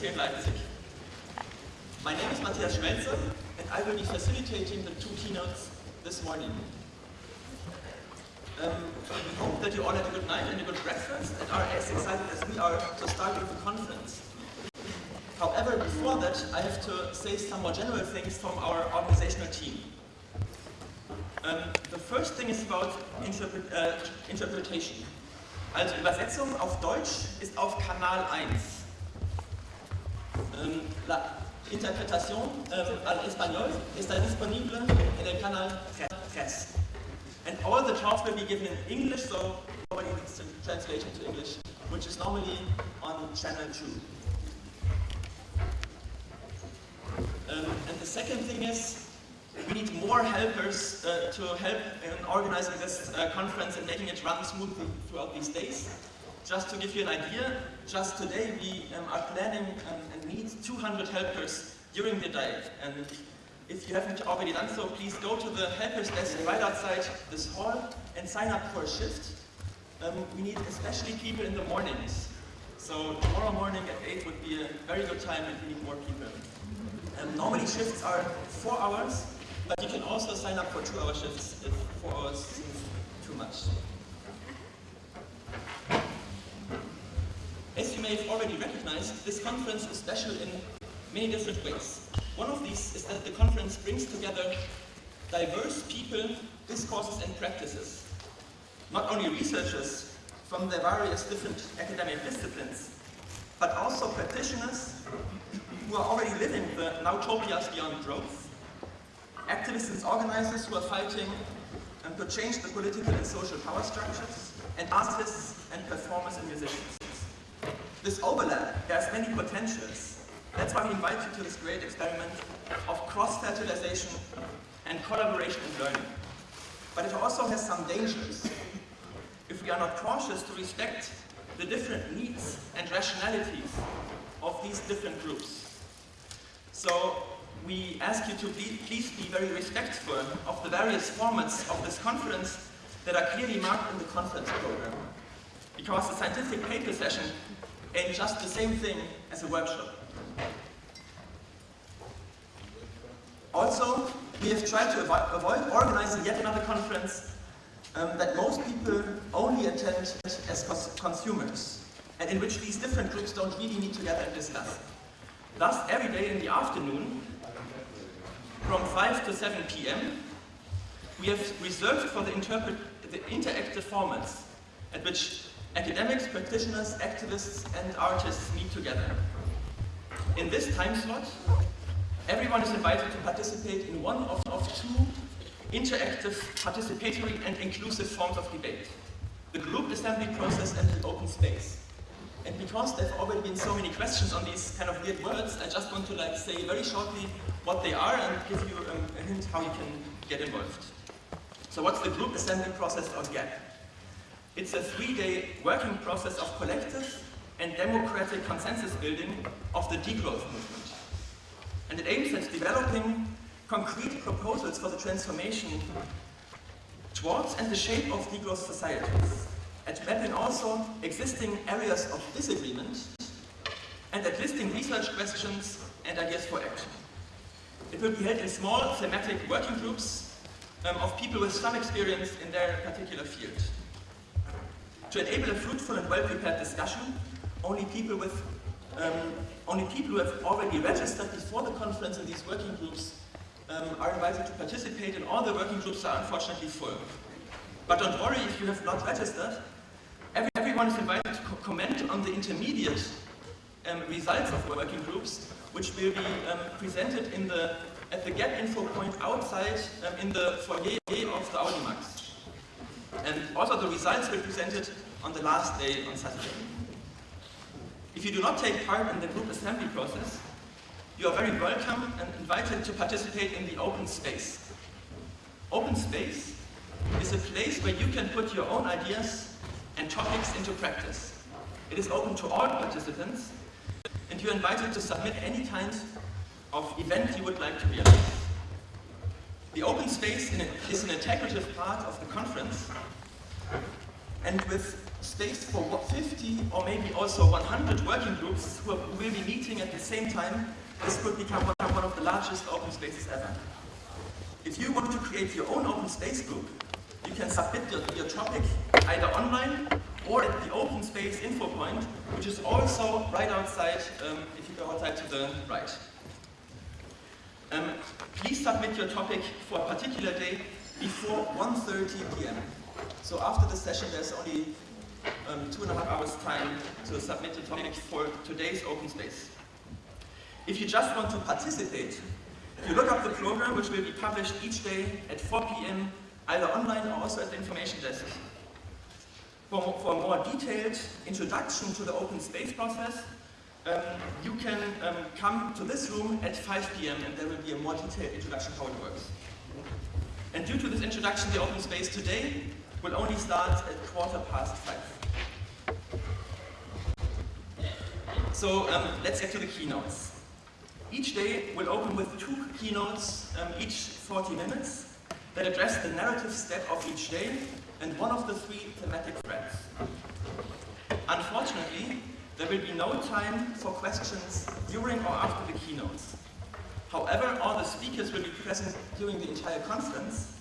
Here in Leipzig. My name is Matthias Schmelzer, and I will be facilitating the two keynotes this morning. Um, we hope that you all had a good night and a good breakfast and are as excited as we are to start with the conference. However, before that, I have to say some more general things from our organizational team. Um, the first thing is about uh, interpretation. Also Übersetzung auf Deutsch ist auf Kanal 1. Um, la interpretación um, al español está disponible en el canal 3. And all the talks will be given in English, so nobody needs to translate into English, which is normally on channel 2. Um, and the second thing is, we need more helpers uh, to help in organizing this uh, conference and making it run smoothly throughout these days. Just to give you an idea, just today we um, are planning um, and need 200 helpers during the day. And if you haven't already done so, please go to the helpers desk right outside this hall and sign up for a shift. Um, we need especially people in the mornings. So tomorrow morning at 8 would be a very good time if we need more people. Um, normally shifts are four hours, but you can also sign up for two-hour shifts if four hours seems too much. As you may have already recognized, this conference is special in many different ways. One of these is that the conference brings together diverse people, discourses and practices. Not only researchers from the various different academic disciplines, but also practitioners who are already living the Nowtopias beyond growth, activists and organizers who are fighting um, to change the political and social power structures, and artists and performers and musicians. This overlap has many potentials. That's why we invite you to this great experiment of cross-fertilization and collaboration and learning. But it also has some dangers. If we are not cautious to respect the different needs and rationalities of these different groups. So we ask you to be, please be very respectful of the various formats of this conference that are clearly marked in the conference program. Because the scientific paper session ain't just the same thing as a workshop. Also, we have tried to avoid organizing yet another conference um, that most people only attend as consumers, and in which these different groups don't really meet together and discuss. Thus, every day in the afternoon, from 5 to 7 p.m., we have reserved for the, the interactive formats at which academics, practitioners, activists, and artists meet together. In this time slot, everyone is invited to participate in one of, of two interactive, participatory, and inclusive forms of debate. The group assembly process and the open space. And because there have already been so many questions on these kind of weird words, I just want to like say very shortly what they are and give you um, a hint how you can get involved. So what's the group assembly process or GAP? It's a three-day working process of collective and democratic consensus building of the degrowth movement. And it aims at developing concrete proposals for the transformation towards and the shape of degrowth societies at mapping also existing areas of disagreement and at listing research questions and ideas for action. It will be held in small thematic working groups um, of people with some experience in their particular field. To enable a fruitful and well-prepared discussion, only people with um, only people who have already registered before the conference in these working groups um, are invited to participate and all the working groups are unfortunately full. But don't worry if you have not registered, everyone is invited to co comment on the intermediate um, results of the working groups, which will be um, presented in the, at the GAP info point outside um, in the foyer of the Audimax. And also the results were presented on the last day on Saturday. If you do not take part in the group assembly process, you are very welcome and invited to participate in the open space. Open space is a place where you can put your own ideas and topics into practice. It is open to all participants, and you're invited to submit any kind of event you would like to realize. The open space is an integrative part of the conference, and with space for 50 or maybe also 100 working groups who will be meeting at the same time, this could become one of the largest open spaces ever. If you want to create your own open space group, you can submit your, your topic either online or at the open space info point, which is also right outside, um, if you go outside to the right. Um, please submit your topic for a particular day before 1.30 p.m. So after the session, there's only um, two and a half hours time to submit a topic for today's open space. If you just want to participate, you look up the program, which will be published each day at 4 p.m., either online or also at the information desk. For, for a more detailed introduction to the open space process, um, you can um, come to this room at 5 p.m. and there will be a more detailed introduction how it works. And due to this introduction, the open space today will only start at quarter past 5. So um, let's get to the keynotes. Each day will open with two keynotes, um, each 40 minutes, that address the narrative step of each day and one of the three thematic threads. Unfortunately, there will be no time for questions during or after the keynotes. However, all the speakers will be present during the entire conference,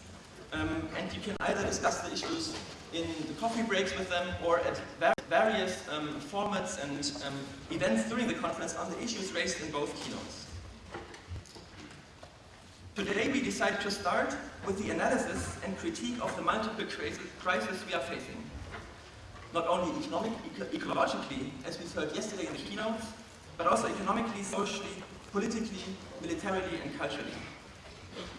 um, and you can either discuss the issues in the coffee breaks with them or at various um, formats and um, events during the conference on the issues raised in both keynotes. Today we decide to start with the analysis and critique of the multiple crises we are facing not only economic, ecologically, as we heard yesterday in the keynote, but also economically, socially, politically, militarily, and culturally.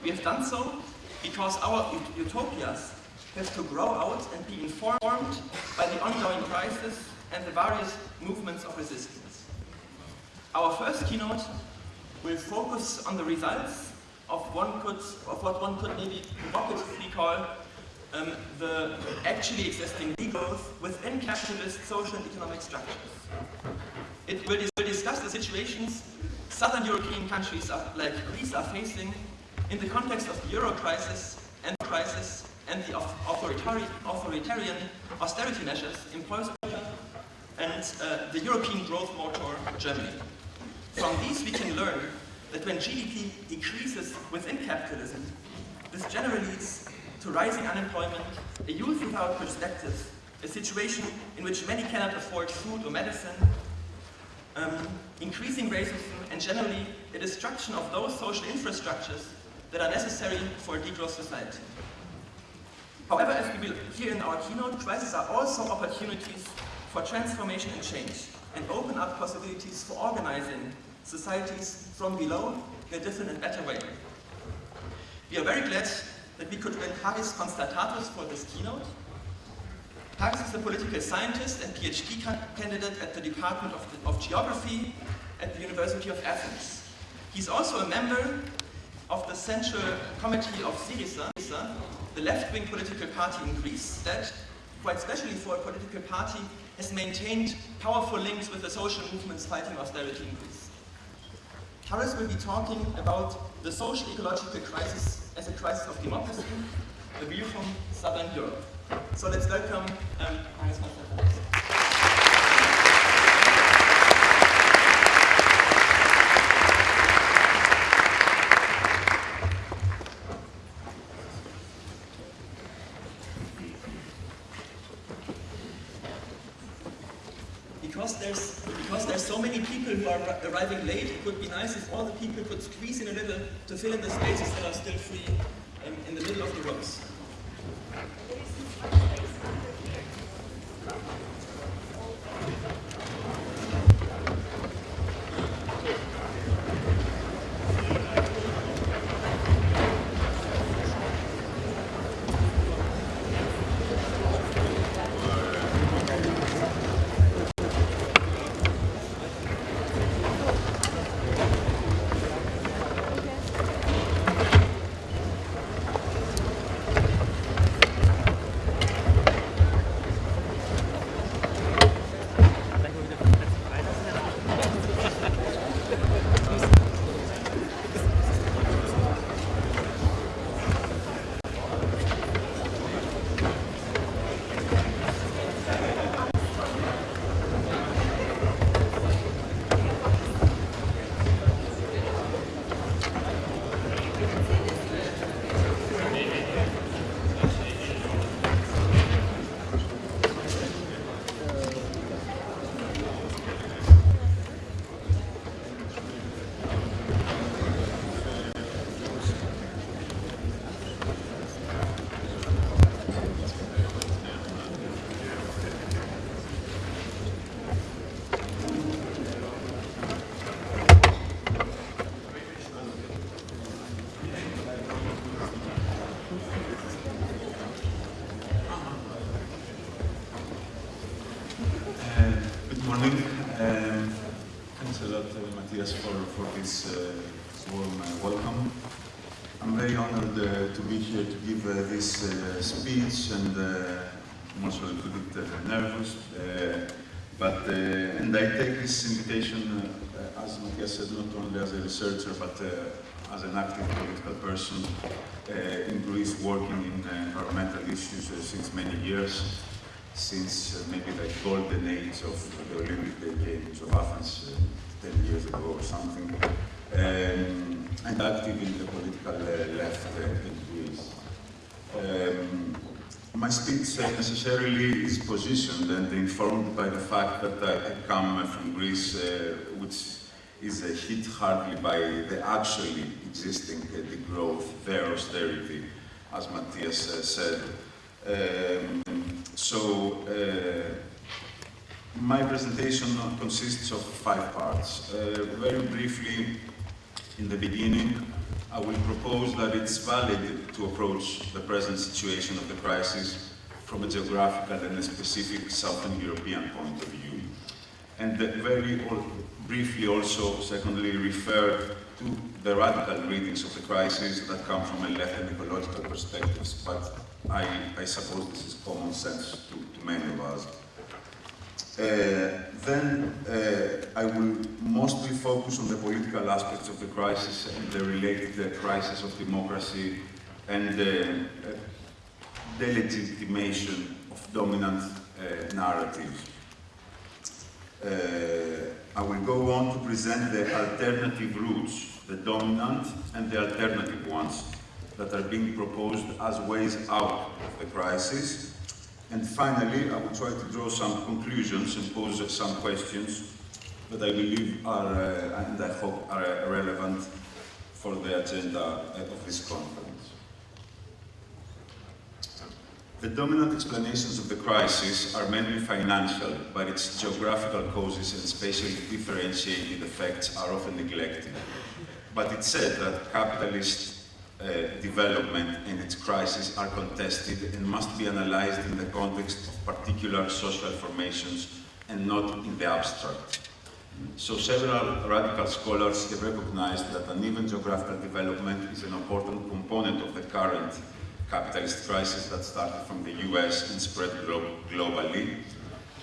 We have done so because our utopias have to grow out and be informed by the ongoing crisis and the various movements of resistance. Our first keynote will focus on the results of, one could, of what one could maybe provocatively call um, the actually existing growth within capitalist social and economic structures. It will, will discuss the situations southern European countries are, like Greece are facing in the context of the euro crisis and the crisis and the authoritarian, authoritarian austerity measures imposed and uh, the European growth motor, Germany. From these we can learn that when GDP decreases within capitalism, this generally leads to rising unemployment, a youth without perspectives, a situation in which many cannot afford food or medicine, um, increasing racism, and generally a destruction of those social infrastructures that are necessary for a degrowth society. However, as we will hear in our keynote, crises are also opportunities for transformation and change, and open up possibilities for organizing societies from below in a different and better way. We are very glad that we could win Haris Konstantatos for this keynote. Haris is a political scientist and PhD candidate at the Department of, the, of Geography at the University of Athens. He's also a member of the Central Committee of Syriza, the left-wing political party in Greece that, quite specially for a political party, has maintained powerful links with the social movements fighting austerity in Greece. Haris will be talking about the social ecological crisis as a crisis of democracy, a view from Southern Europe. So let's welcome um, Hannes are arriving late, it would be nice if all the people could squeeze in a little to fill in the spaces that are still free in, in the middle of the rows. Researcher, but as an active political person in Greece, working in environmental issues since many years since uh, maybe the golden age of the Olympic Games of Athens uh, 10 years ago or something, um, and active in the political uh, left uh, in Greece. Um, my speech uh, necessarily is positioned and informed by the fact that I, I come from Greece, uh, which is hit hardly by the actually existing degrowth, their austerity, as Matthias said. Um, so, uh, my presentation consists of five parts. Uh, very briefly, in the beginning, I will propose that it's valid to approach the present situation of the crisis from a geographical and a specific Southern European point of view. And very briefly also, secondly, refer to the radical readings of the crisis that come from a left and ecological perspectives, but I, I suppose this is common sense to, to many of us. Uh, then uh, I will mostly focus on the political aspects of the crisis and the related uh, crisis of democracy and the delegitimation of dominant uh, narratives. Uh, I will go on to present the alternative routes, the dominant and the alternative ones, that are being proposed as ways out of the crisis. And finally, I will try to draw some conclusions and pose some questions that I believe are, uh, and I hope are uh, relevant for the agenda of this conference. The dominant explanations of the crisis are mainly financial, but its geographical causes and spatially differentiated effects are often neglected. But it's said that capitalist uh, development and its crisis are contested and must be analyzed in the context of particular social formations and not in the abstract. So several radical scholars have recognized that uneven geographical development is an important component of the current capitalist crisis that started from the US and spread glo globally,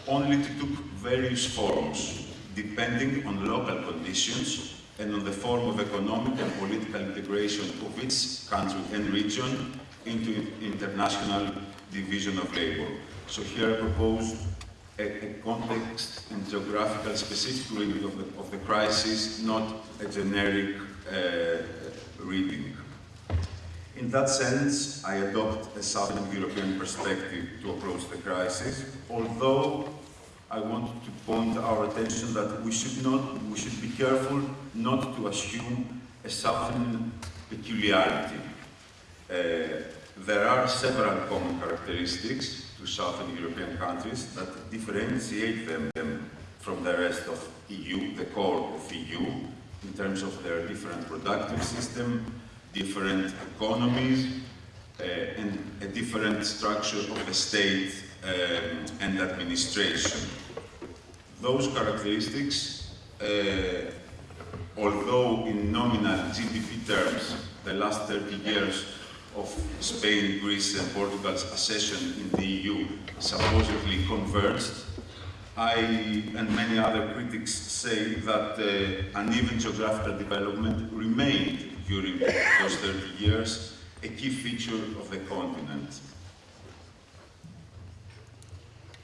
only to took various forms, depending on local conditions and on the form of economic and political integration of each country and region into international division of labor. So here I propose a, a context and geographical specific reading of the, of the crisis, not a generic uh, reading. In that sense, I adopt a Southern European perspective to approach the crisis, although I want to point our attention that we should not, we should be careful not to assume a Southern peculiarity. Uh, there are several common characteristics to Southern European countries that differentiate them, them from the rest of EU, the core of EU, in terms of their different productive system, different economies, uh, and a different structure of the state um, and administration. Those characteristics, uh, although in nominal GDP terms, the last 30 years of Spain, Greece and Portugal's accession in the EU supposedly converged, I and many other critics say that uh, uneven geographical development remained during those 30 years, a key feature of the continent.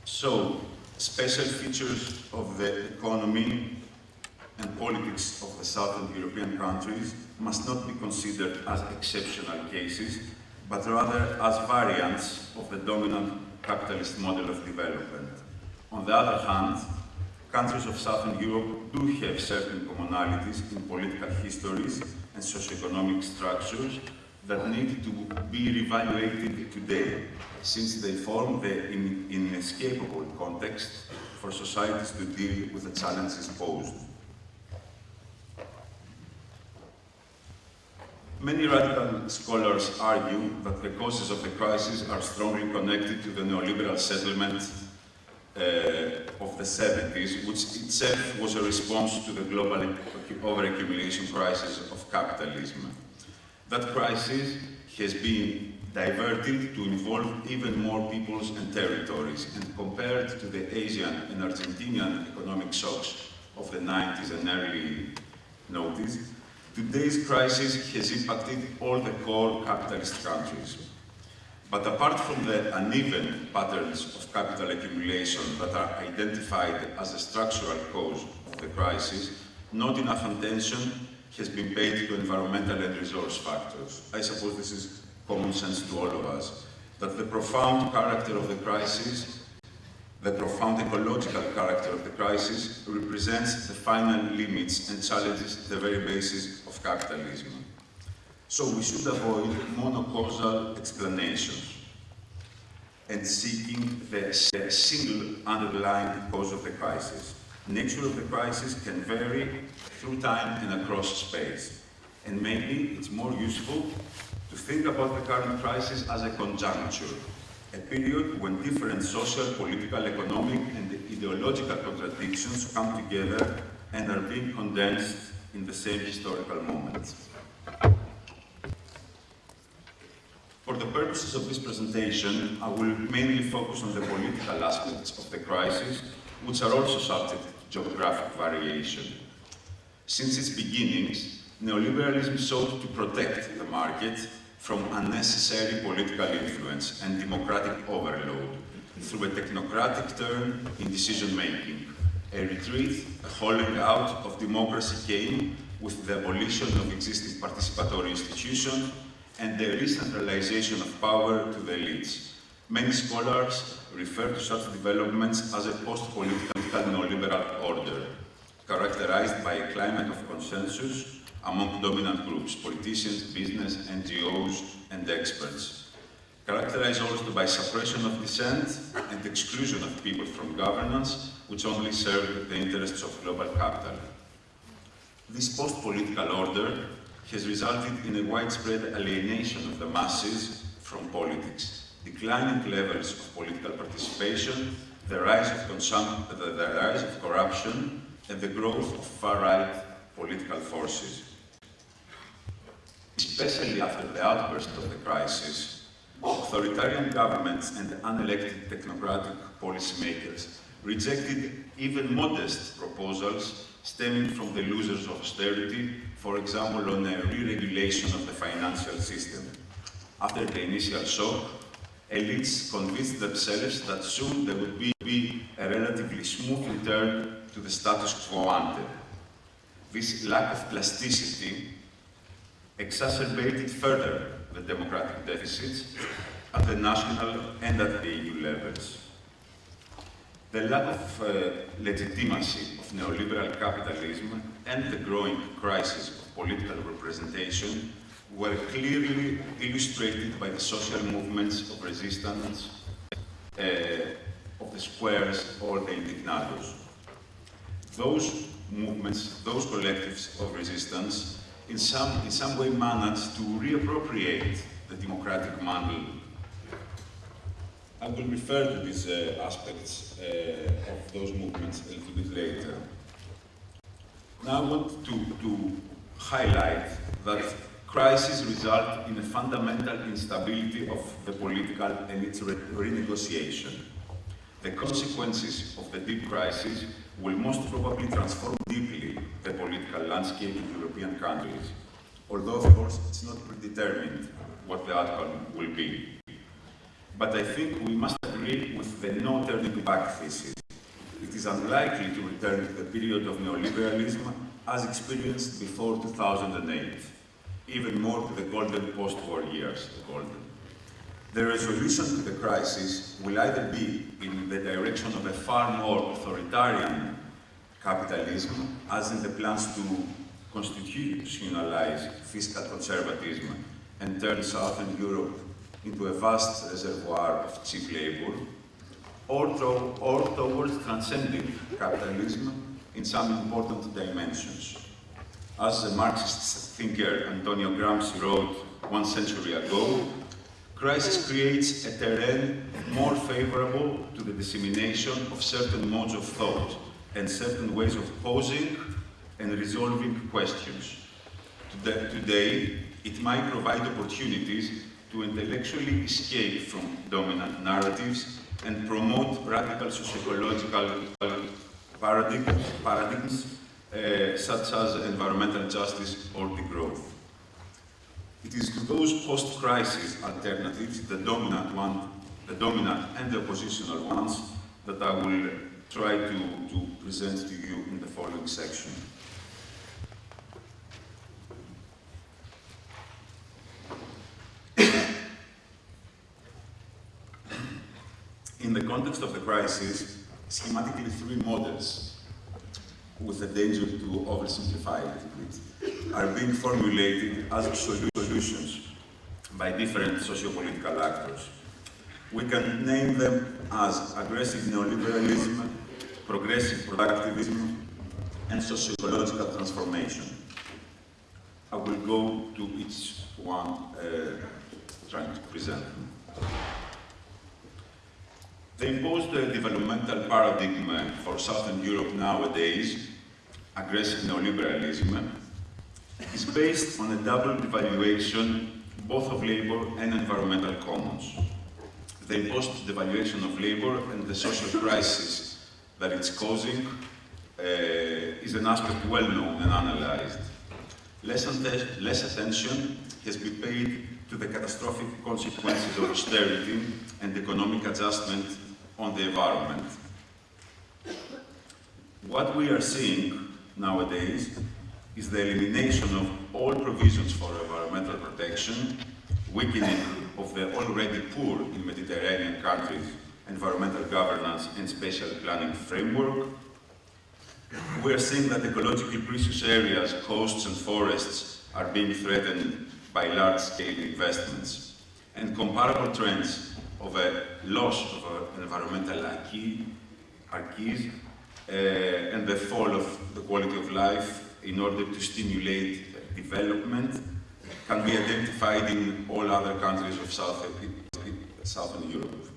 So, special features of the economy and politics of the southern European countries must not be considered as exceptional cases, but rather as variants of the dominant capitalist model of development. On the other hand, countries of Southern Europe do have certain commonalities in political histories and socioeconomic structures that need to be reevaluated today, since they form the in inescapable context for societies to deal with the challenges posed. Many radical scholars argue that the causes of the crisis are strongly connected to the neoliberal settlement Uh, of the 70s, which itself was a response to the global overaccumulation crisis of capitalism. That crisis has been diverted to involve even more peoples and territories, and compared to the Asian and Argentinian economic shocks of the 90s and early noughties, today's crisis has impacted all the core capitalist countries. But apart from the uneven patterns of capital accumulation that are identified as a structural cause of the crisis, not enough attention has been paid to environmental and resource factors. I suppose this is common sense to all of us, that the profound character of the crisis, the profound ecological character of the crisis represents the final limits and challenges the very basis of capitalism. So we should avoid monocausal explanations and seeking the, the single underlying cause of the crisis. Nature of the crisis can vary through time and across space. And maybe it's more useful to think about the current crisis as a conjuncture, a period when different social, political, economic, and ideological contradictions come together and are being condensed in the same historical moment. For the purposes of this presentation, I will mainly focus on the political aspects of the crisis, which are also subject to geographic variation. Since its beginnings, neoliberalism sought to protect the market from unnecessary political influence and democratic overload through a technocratic turn in decision-making. A retreat, a hollowing out of democracy came with the abolition of existing participatory institutions and the re-centralization of power to the elites. Many scholars refer to such developments as a post-political neoliberal order, characterized by a climate of consensus among dominant groups, politicians, business, NGOs, and experts, characterized also by suppression of dissent and exclusion of people from governance, which only serve the interests of global capital. This post-political order has resulted in a widespread alienation of the masses from politics, declining levels of political participation, the rise of, the, the rise of corruption, and the growth of far-right political forces. Especially after the outburst of the crisis, authoritarian governments and unelected technocratic policymakers rejected even modest proposals stemming from the losers of austerity, for example, on a re-regulation of the financial system. After the initial shock, elites convinced themselves that soon there would be, a relatively smooth return to the status quo ante. This lack of plasticity exacerbated further the democratic deficits at the national and at the EU levels. The lack of uh, legitimacy of neoliberal capitalism and the growing crisis of political representation were clearly illustrated by the social movements of resistance uh, of the squares or the indignados. Those movements, those collectives of resistance, in some, in some way managed to reappropriate the democratic mantle I will refer to these uh, aspects uh, of those movements a little bit later. Now I want to, to highlight that crises result in a fundamental instability of the political and its re renegotiation. The consequences of the deep crisis will most probably transform deeply the political landscape in European countries, although of course it's not predetermined what the outcome will be. But I think we must agree with the no turning back thesis. It is unlikely to return to the period of neoliberalism as experienced before 2008, even more to the golden post-war years, the golden. The resolution to the crisis will either be in the direction of a far more authoritarian capitalism, as in the plans to constitutionalize fiscal conservatism and turn Southern Europe into a vast reservoir of cheap labor, or, or towards transcending capitalism in some important dimensions. As the Marxist thinker Antonio Gramsci wrote one century ago, Crisis creates a terrain more favorable to the dissemination of certain modes of thought and certain ways of posing and resolving questions. Today, it might provide opportunities to intellectually escape from dominant narratives and promote radical sociological paradigms, uh, such as environmental justice or degrowth. It is those post-crisis alternatives, the dominant one, the dominant and the oppositional ones, that I will try to, to present to you in the following section. In the context of the crisis, schematically three models, with the danger to oversimplify it, are being formulated as solutions by different socio-political actors. We can name them as aggressive neoliberalism, progressive productivism, and sociological transformation. I will go to each one uh, trying to present them. The imposed developmental paradigm for Southern Europe nowadays, aggressive neoliberalism, is based on a double devaluation both of labor and environmental commons. The imposed devaluation of labor and the social crisis that it's causing uh, is an aspect well known and analyzed. Less, less attention has been paid to the catastrophic consequences of austerity and economic adjustment on the environment. What we are seeing nowadays is the elimination of all provisions for environmental protection, weakening of the already poor in Mediterranean countries environmental governance and spatial planning framework. We are seeing that ecologically precious areas, coasts and forests are being threatened by large-scale investments. And comparable trends of a loss of environmental acquis, acquis uh, and the fall of the quality of life in order to stimulate development can be identified in all other countries of South, Southern Europe.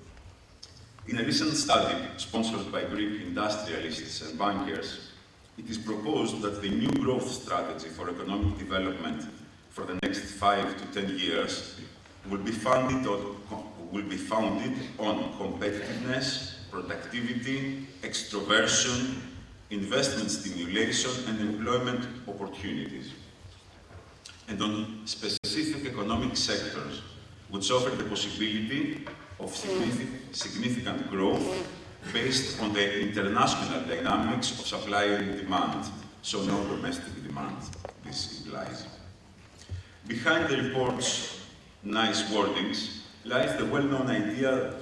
In a recent study sponsored by Greek industrialists and bankers, it is proposed that the new growth strategy for economic development for the next five to ten years will be funded will be founded on competitiveness, productivity, extroversion, investment stimulation and employment opportunities, and on specific economic sectors which offer the possibility of significant growth based on the international dynamics of supply and demand, so no domestic demand, this implies. Behind the report's nice wordings lies the well-known idea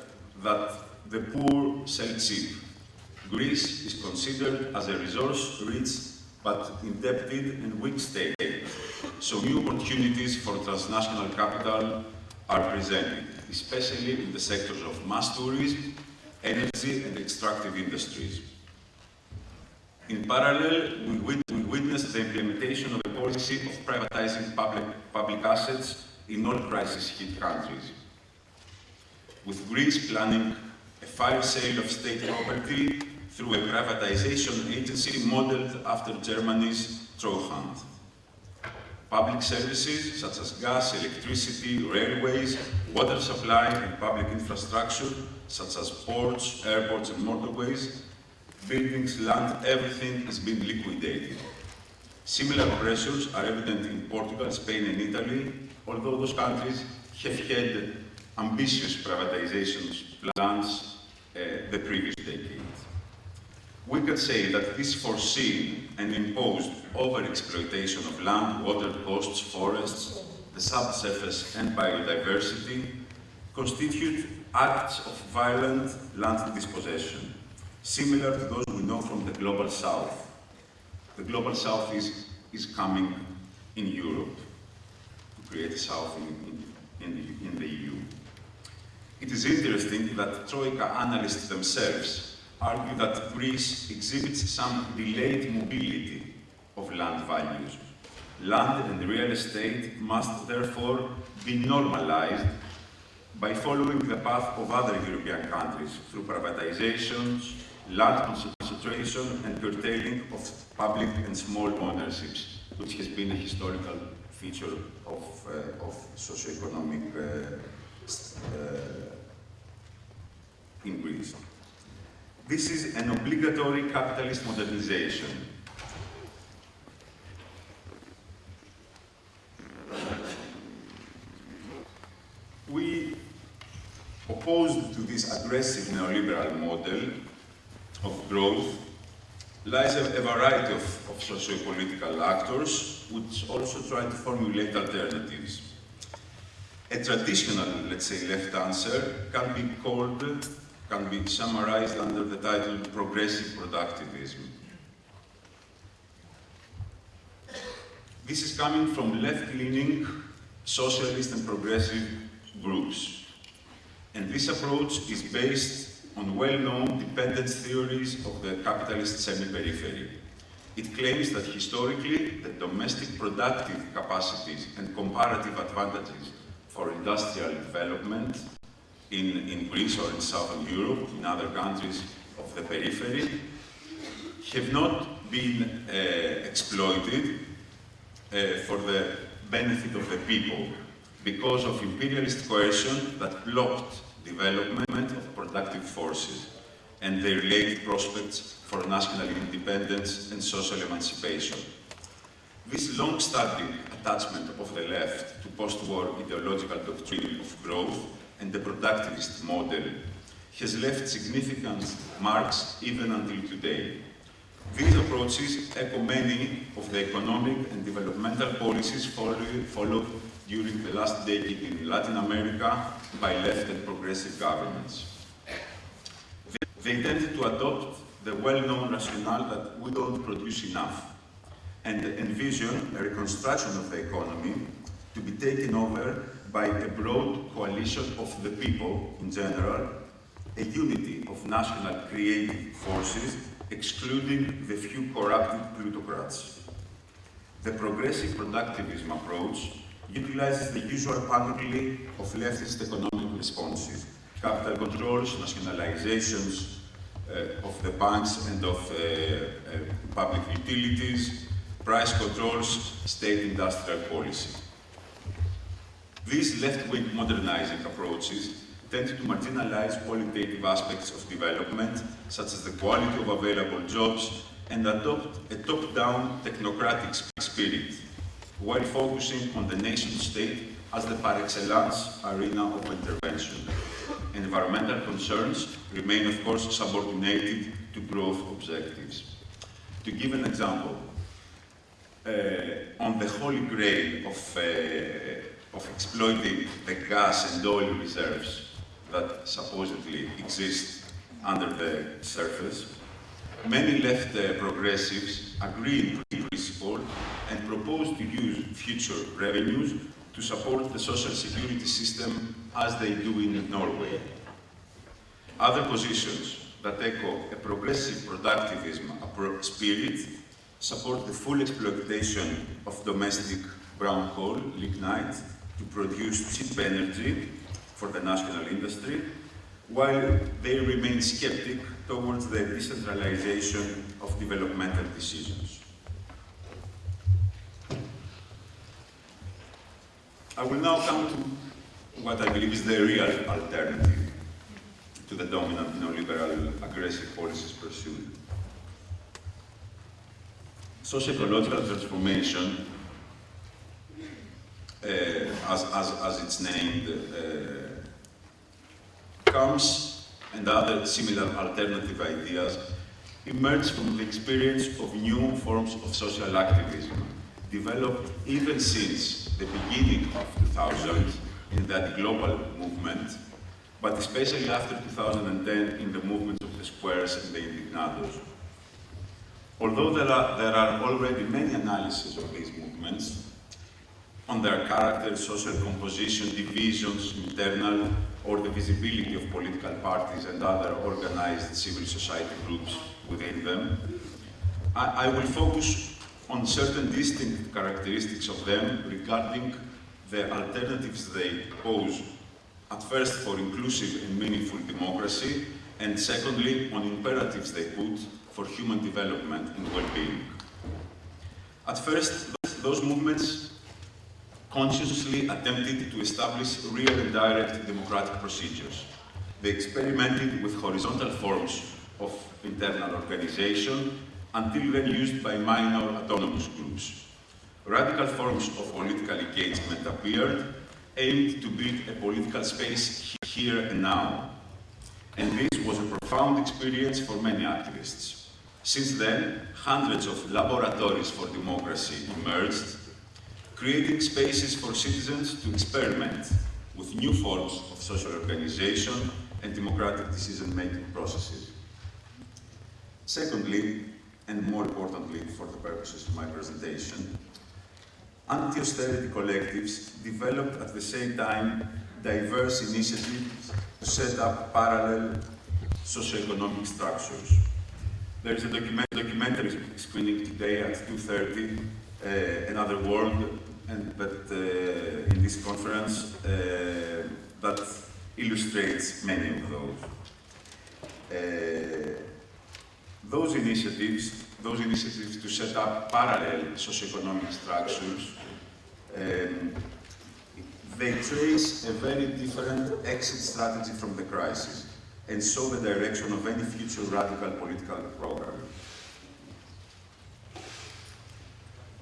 that the poor sell cheap. Greece is considered as a resource-rich but indebted and weak state, so new opportunities for transnational capital are presented, especially in the sectors of mass tourism, energy and extractive industries. In parallel, we, we witnessed the implementation of a policy of privatizing public, public assets in all crisis-hit countries, with Greece planning a fire sale of state property through a privatization agency modeled after Germany's Treuhand. Public services such as gas, electricity, railways, water supply and public infrastructure such as ports, airports and motorways, buildings, land, everything is being liquidated. Similar pressures are evident in Portugal, Spain and Italy, although those countries have had ambitious privatization plans uh, the previous decade. We could say that this foreseen and imposed over-exploitation of land, water, coasts, forests, the subsurface and biodiversity constitute acts of violent land dispossession, similar to those we know from the Global South. The Global South is, is coming in Europe to create a South in, in, in, the, in the EU. It is interesting that Troika analysts themselves argue that Greece exhibits some delayed mobility of land values. Land and real estate must therefore be normalized by following the path of other European countries through privatizations, land concentration and curtailing of public and small ownerships, which has been a historical feature of, uh, of socio-economic uh, Uh, in Greece. This is an obligatory capitalist modernization. We opposed to this aggressive neoliberal model of growth lies a, a variety of, of socio-political actors which also try to formulate alternatives. A traditional, let's say, left answer can be called, can be summarized under the title progressive productivism. This is coming from left-leaning socialist and progressive groups. And this approach is based on well-known dependence theories of the capitalist semi-periphery. It claims that historically, the domestic productive capacities and comparative advantages for industrial development in, in Greece or in Southern Europe, in other countries of the periphery, have not been uh, exploited uh, for the benefit of the people because of imperialist coercion that blocked development of productive forces and their related prospects for national independence and social emancipation. This long-standing attachment of the left to post-war ideological doctrine of growth and the productivist model has left significant marks even until today. These approaches echo many of the economic and developmental policies followed during the last decade in Latin America by left and progressive governments. They tended to adopt the well-known rationale that we don't produce enough and envision a reconstruction of the economy to be taken over by a broad coalition of the people in general, a unity of national creative forces, excluding the few corrupted plutocrats. The progressive productivism approach utilizes the usual panoply of leftist economic responses, capital controls, nationalizations uh, of the banks and of uh, uh, public utilities, price controls, state industrial policy. These left-wing modernizing approaches tend to marginalize qualitative aspects of development, such as the quality of available jobs, and adopt a top-down technocratic spirit while focusing on the nation-state as the par excellence arena of intervention. Environmental concerns remain, of course, subordinated to growth objectives. To give an example, on the holy grail of, uh, of exploiting the gas and oil reserves that supposedly exist under the surface, many left uh, progressives agree in principle and propose to use future revenues to support the social security system as they do in Norway. Other positions that echo a progressive productivism spirit support the full exploitation of domestic brown coal, lignite, to produce cheap energy for the national industry, while they remain skeptic towards the decentralization of developmental decisions. I will now come to what I believe is the real alternative to the dominant neoliberal aggressive policies pursued. Socio-ecological transformation, uh, as, as, as it's named, uh, comes, and other similar alternative ideas, emerge from the experience of new forms of social activism, developed even since the beginning of 2000 in that global movement, but especially after 2010 in the movement of the squares and the indignados. Although there are, there are already many analyses of these movements, on their character, social composition, divisions, internal, or the visibility of political parties and other organized civil society groups within them, I, I will focus on certain distinct characteristics of them regarding the alternatives they pose At first, for inclusive and meaningful democracy, and secondly, on imperatives they put for human development and well-being. At first, those movements consciously attempted to establish real and direct democratic procedures. They experimented with horizontal forms of internal organization until then used by minor autonomous groups. Radical forms of political engagement appeared, aimed to build a political space here and now. And this was a profound experience for many activists. Since then, hundreds of laboratories for democracy emerged, creating spaces for citizens to experiment with new forms of social organization and democratic decision-making processes. Secondly, and more importantly for the purposes of my presentation, anti-austerity collectives developed at the same time diverse initiatives to set up parallel socioeconomic structures. There is a document documentary screening today at 2.30, uh, Another World, and, but uh, in this conference uh, that illustrates many of those. Uh, those initiatives, those initiatives to set up parallel socioeconomic structures, um, they trace a very different exit strategy from the crisis and show the direction of any future radical political program.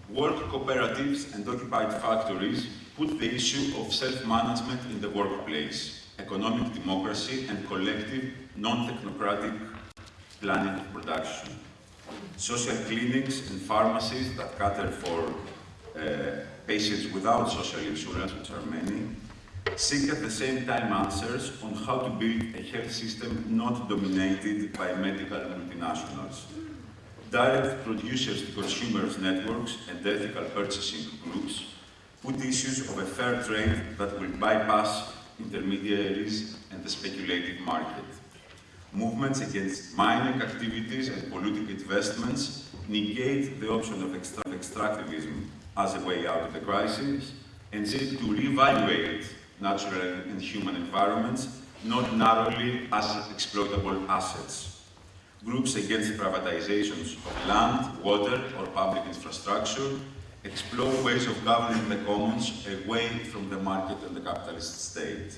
Work cooperatives and occupied factories put the issue of self-management in the workplace, economic democracy and collective, non-technocratic planning of production. Social clinics and pharmacies that cater for uh, patients without social insurance, which are many, seek at the same time answers on how to build a health system not dominated by medical multinationals direct producers to consumers networks and ethical purchasing groups put issues of a fair trade that will bypass intermediaries and the speculative market. Movements against mining activities and polluting investments negate the option of extractivism as a way out of the crisis and seek to reevaluate natural and human environments not narrowly as exploitable assets groups against privatizations of land, water, or public infrastructure explore ways of governing the commons away from the market and the capitalist state.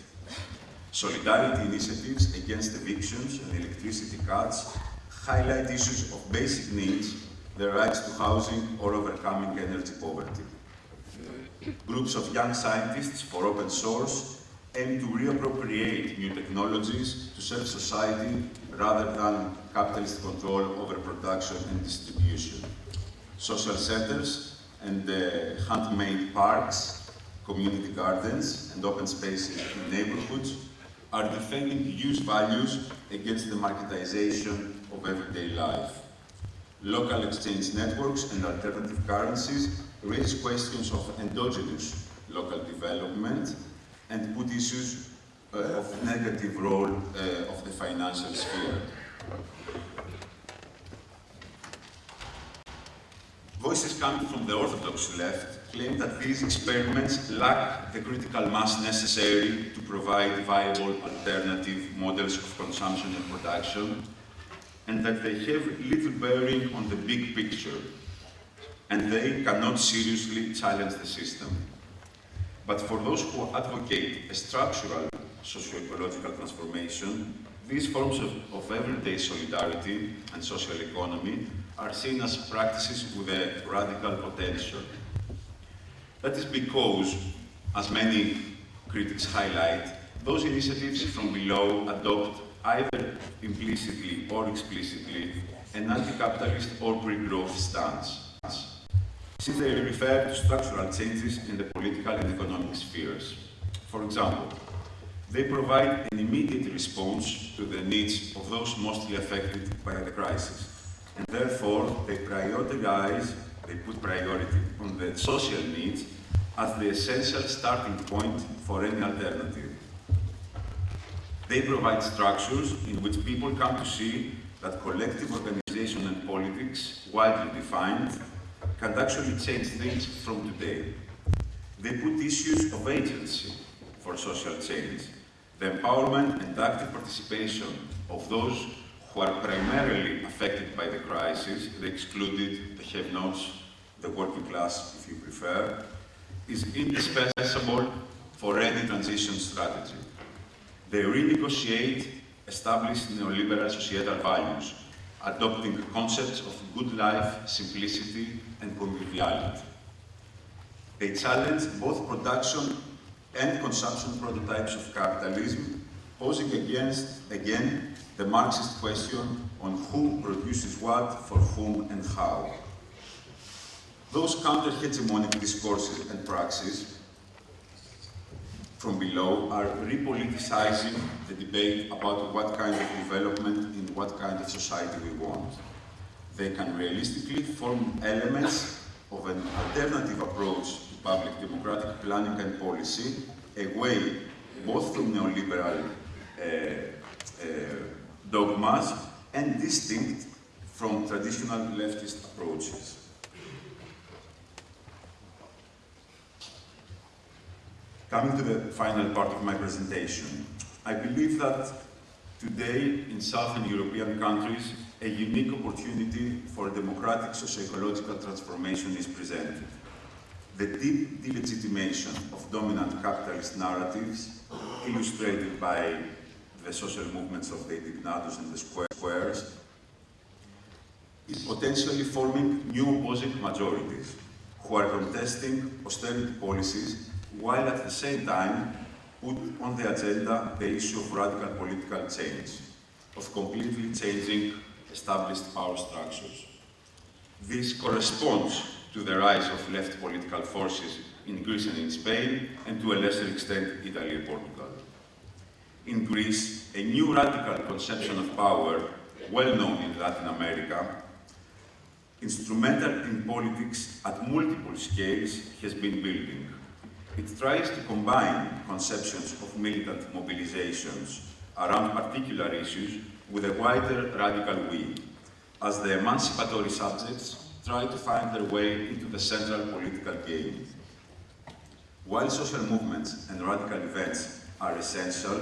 Solidarity initiatives against evictions and electricity cuts highlight issues of basic needs, the rights to housing or overcoming energy poverty. Groups of young scientists for open source aim to reappropriate new technologies to serve society rather than capitalist control over production and distribution. Social centers and uh, handmade parks, community gardens and open spaces in neighborhoods are defending use values against the marketization of everyday life. Local exchange networks and alternative currencies raise questions of endogenous local development and put issues uh, of negative role uh, of the financial sphere. Voices coming from the orthodox left claim that these experiments lack the critical mass necessary to provide viable alternative models of consumption and production, and that they have little bearing on the big picture, and they cannot seriously challenge the system. But for those who advocate a structural socio-ecological transformation, these forms of, of, everyday solidarity and social economy are seen as practices with a radical potential. That is because, as many critics highlight, those initiatives from below adopt either implicitly or explicitly an anti-capitalist or pre-growth stance, since they refer to structural changes in the political and economic spheres. For example, they provide an immediate response to the needs of those mostly affected by the crisis. And therefore, they prioritize, they put priority on the social needs as the essential starting point for any alternative. They provide structures in which people come to see that collective organization and politics, widely defined, can actually change things from today. They put issues of agency for social change the empowerment and active participation of those who are primarily affected by the crisis, the excluded, the have-nots, the working class, if you prefer, is indispensable for any transition strategy. They renegotiate established neoliberal societal values, adopting concepts of good life, simplicity, and conviviality. They challenge both production and consumption prototypes of capitalism, posing against, again, the Marxist question on who produces what, for whom, and how. Those counter-hegemonic discourses and praxis from below are repoliticizing the debate about what kind of development in what kind of society we want. They can realistically form elements of an alternative approach to public democratic planning and policy, away both from neoliberal uh, uh, dogmas and distinct from traditional leftist approaches. Coming to the final part of my presentation, I believe that today in Southern European countries, a unique opportunity for democratic socio-ecological transformation is presented. The deep delegitimation of dominant capitalist narratives, illustrated by the social movements of the indignados and the squares, is potentially forming new opposing majorities who are contesting austerity policies while at the same time put on the agenda the issue of radical political change, of completely changing established power structures. This corresponds to the rise of left political forces in Greece and in Spain, and to a lesser extent, Italy and Portugal. In Greece, a new radical conception of power, well known in Latin America, instrumental in politics at multiple scales, has been building. It tries to combine conceptions of militant mobilizations around particular issues with a wider radical we, as the emancipatory subjects try to find their way into the central political game. While social movements and radical events are essential,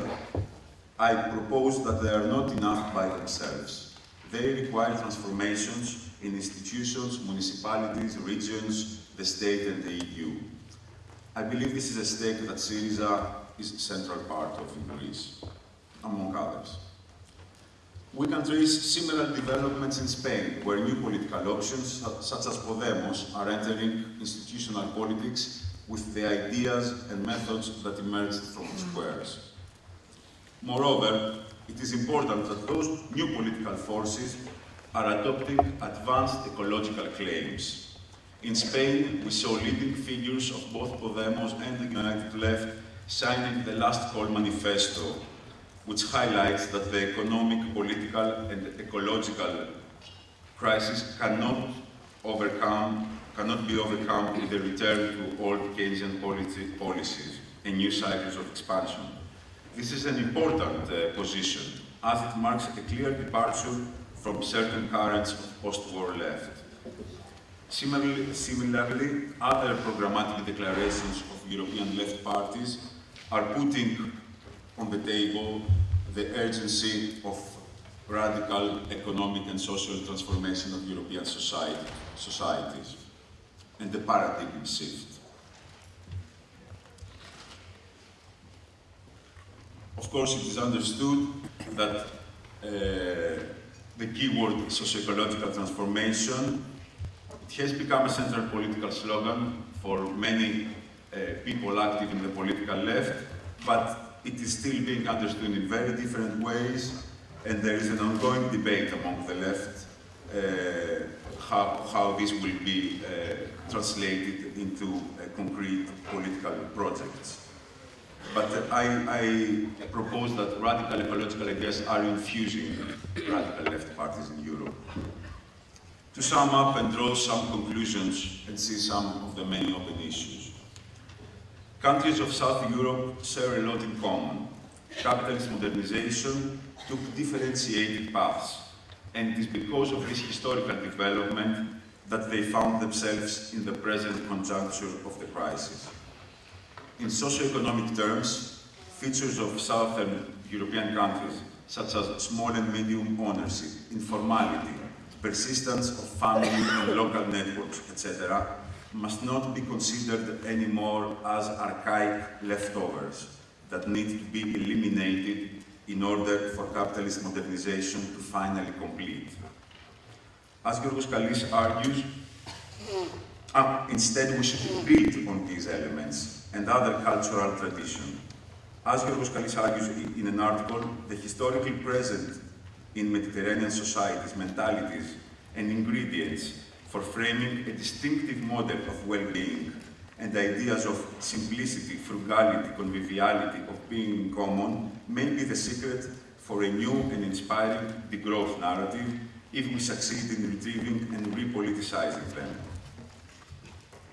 I propose that they are not enough by themselves. They require transformations in institutions, municipalities, regions, the state and the EU. I believe this is a stake that Syriza is a central part of in Greece, among others. We can trace similar developments in Spain, where new political options, such as Podemos, are entering institutional politics with the ideas and methods that emerged from the squares. Moreover, it is important that those new political forces are adopting advanced ecological claims in Spain, we saw leading figures of both Podemos and the United Left signing the Last Call Manifesto, which highlights that the economic, political and ecological crisis cannot overcome, cannot be overcome with a return to old Keynesian policies and new cycles of expansion. This is an important uh, position, as it marks a clear departure from certain currents of post-war left. Similarly, similarly, other programmatic declarations of European left parties are putting on the table the urgency of radical economic and social transformation of European society, societies and the paradigm shift. Of course, it is understood that uh, the keyword socio-ecological transformation has become a central political slogan for many uh, people active in the political left, but it is still being understood in very different ways, and there is an ongoing debate among the left uh, how, how this will be uh, translated into uh, concrete political projects. But I, I, propose that radical ecological ideas are infusing radical left parties in Europe to sum up and draw some conclusions and see some of the many open issues. Countries of South Europe share a lot in common. Capitalist modernization took differentiated paths, and it is because of this historical development that they found themselves in the present conjuncture of the crisis. In socio-economic terms, features of southern European countries, such as small and medium ownership, informality, persistence of family and local networks, etc., must not be considered anymore as archaic leftovers that need to be eliminated in order for capitalist modernization to finally complete. As Giorgos Kallis argues, uh, instead we should build on these elements and other cultural traditions. As Giorgos Kallis argues in an article, the historically present in Mediterranean societies, mentalities, and ingredients for framing a distinctive model of well-being and ideas of simplicity, frugality, conviviality, of being in common may be the secret for a new and inspiring degrowth narrative if we succeed in retrieving and repoliticizing them.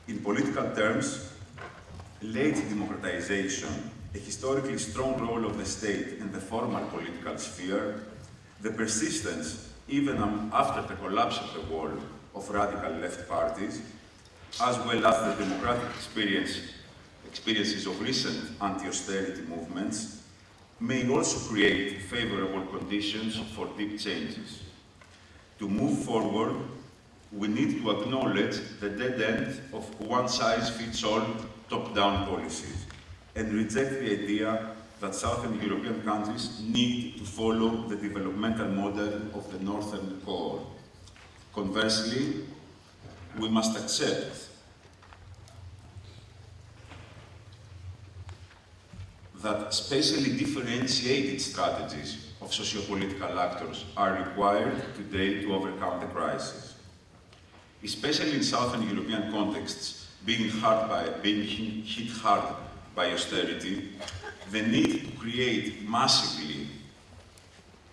In political terms, late democratization, a historically strong role of the state in the formal political sphere, the persistence, even after the collapse of the wall, of radical left parties, as well as the democratic experience, experiences of recent anti-austerity movements, may also create favorable conditions for deep changes. To move forward, we need to acknowledge the dead end of one-size-fits-all top-down policies and reject the idea that Southern European countries need to follow the developmental model of the Northern core. Conversely, we must accept that spatially differentiated strategies of sociopolitical actors are required today to overcome the crisis. Especially in Southern European contexts, being, hard by, being hit hard by austerity, the need to create massively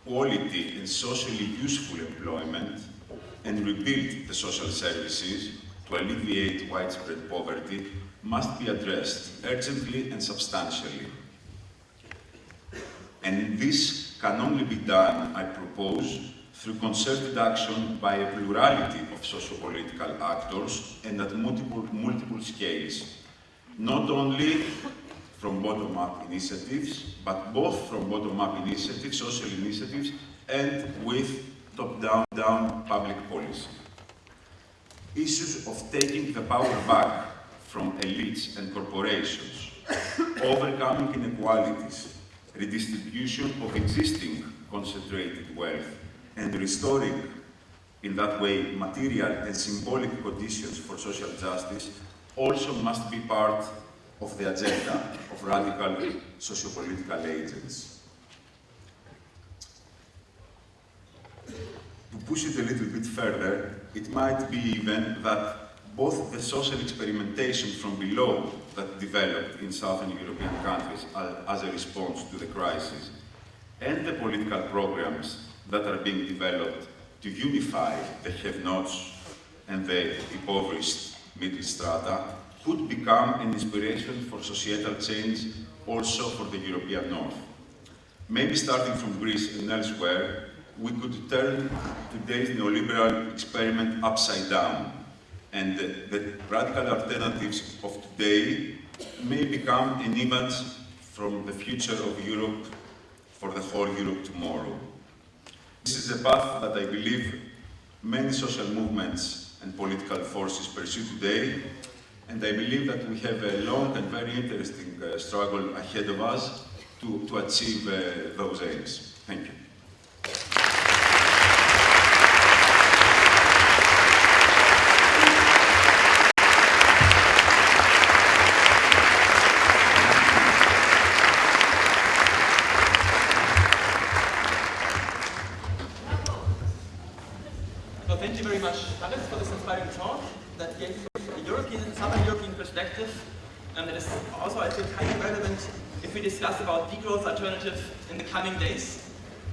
quality and socially useful employment and rebuild the social services to alleviate widespread poverty must be addressed urgently and substantially. And this can only be done, I propose, through concerted action by a plurality of socio-political actors and at multiple, multiple scales, not only from bottom-up initiatives, but both from bottom-up initiatives, social initiatives, and with top-down down public policy. Issues of taking the power back from elites and corporations, overcoming inequalities, redistribution of existing concentrated wealth, and restoring, in that way, material and symbolic conditions for social justice also must be part of the agenda of radical sociopolitical agents. To push it a little bit further, it might be even that both the social experimentation from below that developed in southern European countries as a response to the crisis and the political programs that are being developed to unify the have-nots and the impoverished middle strata could become an inspiration for societal change also for the European North. Maybe starting from Greece and elsewhere, we could turn today's neoliberal experiment upside down and the, radical alternatives of today may become an image from the future of Europe for the whole Europe tomorrow. This is a path that I believe many social movements and political forces pursue today, and I believe that we have a long and very interesting uh, struggle ahead of us to, to achieve uh, those aims. Thank you.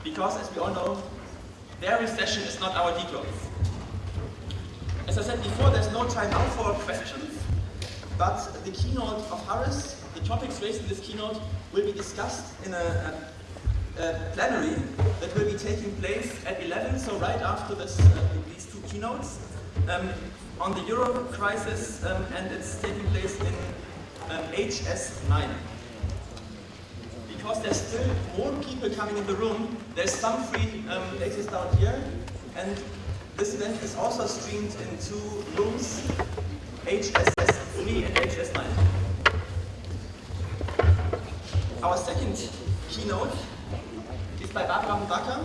Because as we all know, their recession is not our degrowth. As I said before, there's no time now for questions, but the keynote of Haris, the topics raised in this keynote, will be discussed in a, a, a plenary that will be taking place at 11, so right after this, uh, these two keynotes, um, on the euro crisis, um, and it's taking place in um, HS9 because there's still more people coming in the room, there's some free um, places down here. And this event is also streamed in two rooms, HSS3 and HSS9. Our second keynote is by Barbara Muraca,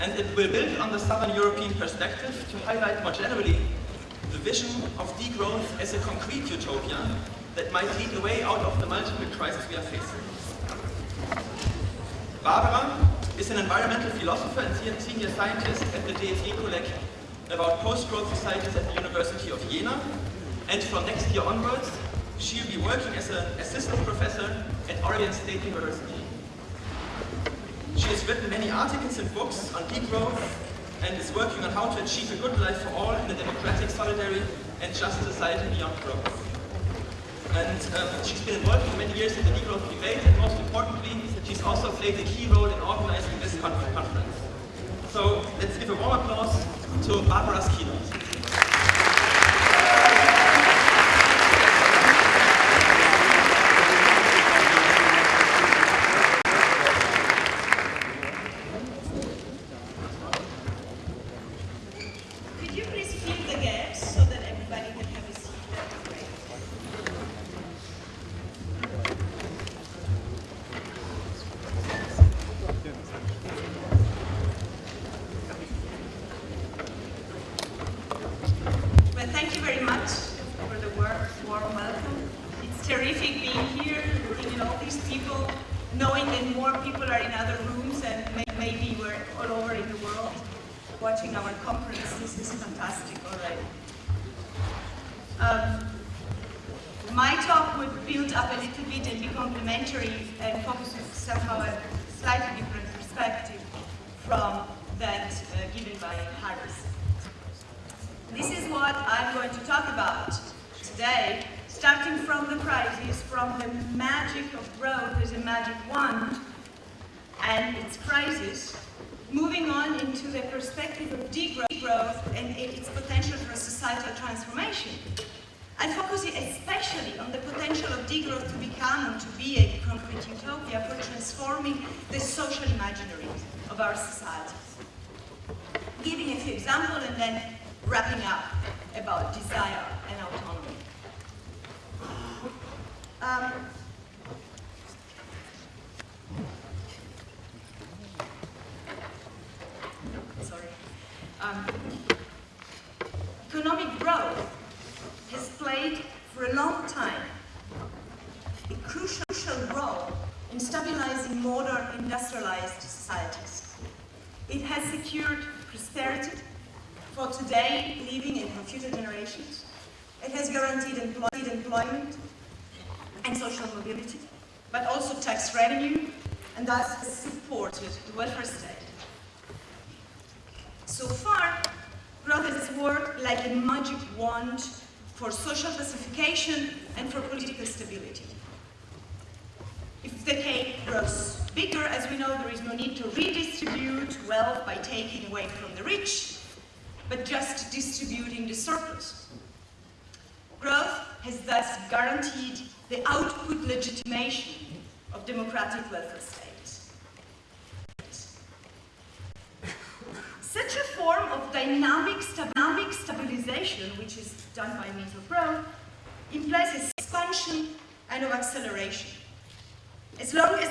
and it will build on the Southern European perspective to highlight more generally the vision of degrowth as a concrete utopia that might lead a way out of the multiple crises we are facing. Barbara is an environmental philosopher and senior scientist at the DFG Kolleg about post-growth societies at the University of Jena, and from next year onwards, she'll be working as an assistant professor at Oregon State University. She has written many articles and books on degrowth and is working on how to achieve a good life for all in a democratic, solidary and just society beyond growth. And um, she's been involved for many years in the degrowth debate and most importantly, she's also played a key role in organizing this conference. So let's give a warm applause to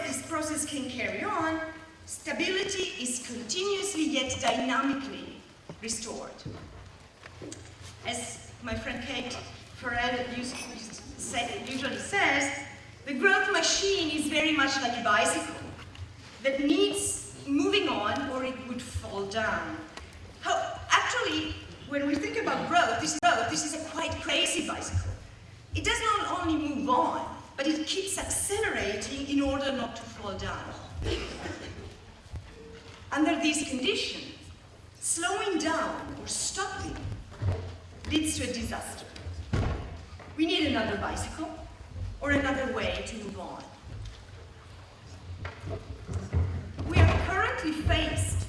this process can carry on, stability is continuously yet dynamically restored. As my friend Kate Ferrell usually says, the growth machine is very much like a bicycle that needs moving on or it would fall down. How, actually, when we think about growth, this growth, this is a quite crazy bicycle. It does not only move on, but it keeps accelerating in order not to fall down. Under these conditions, slowing down or stopping leads to a disaster. We need another bicycle or another way to move on. We are currently faced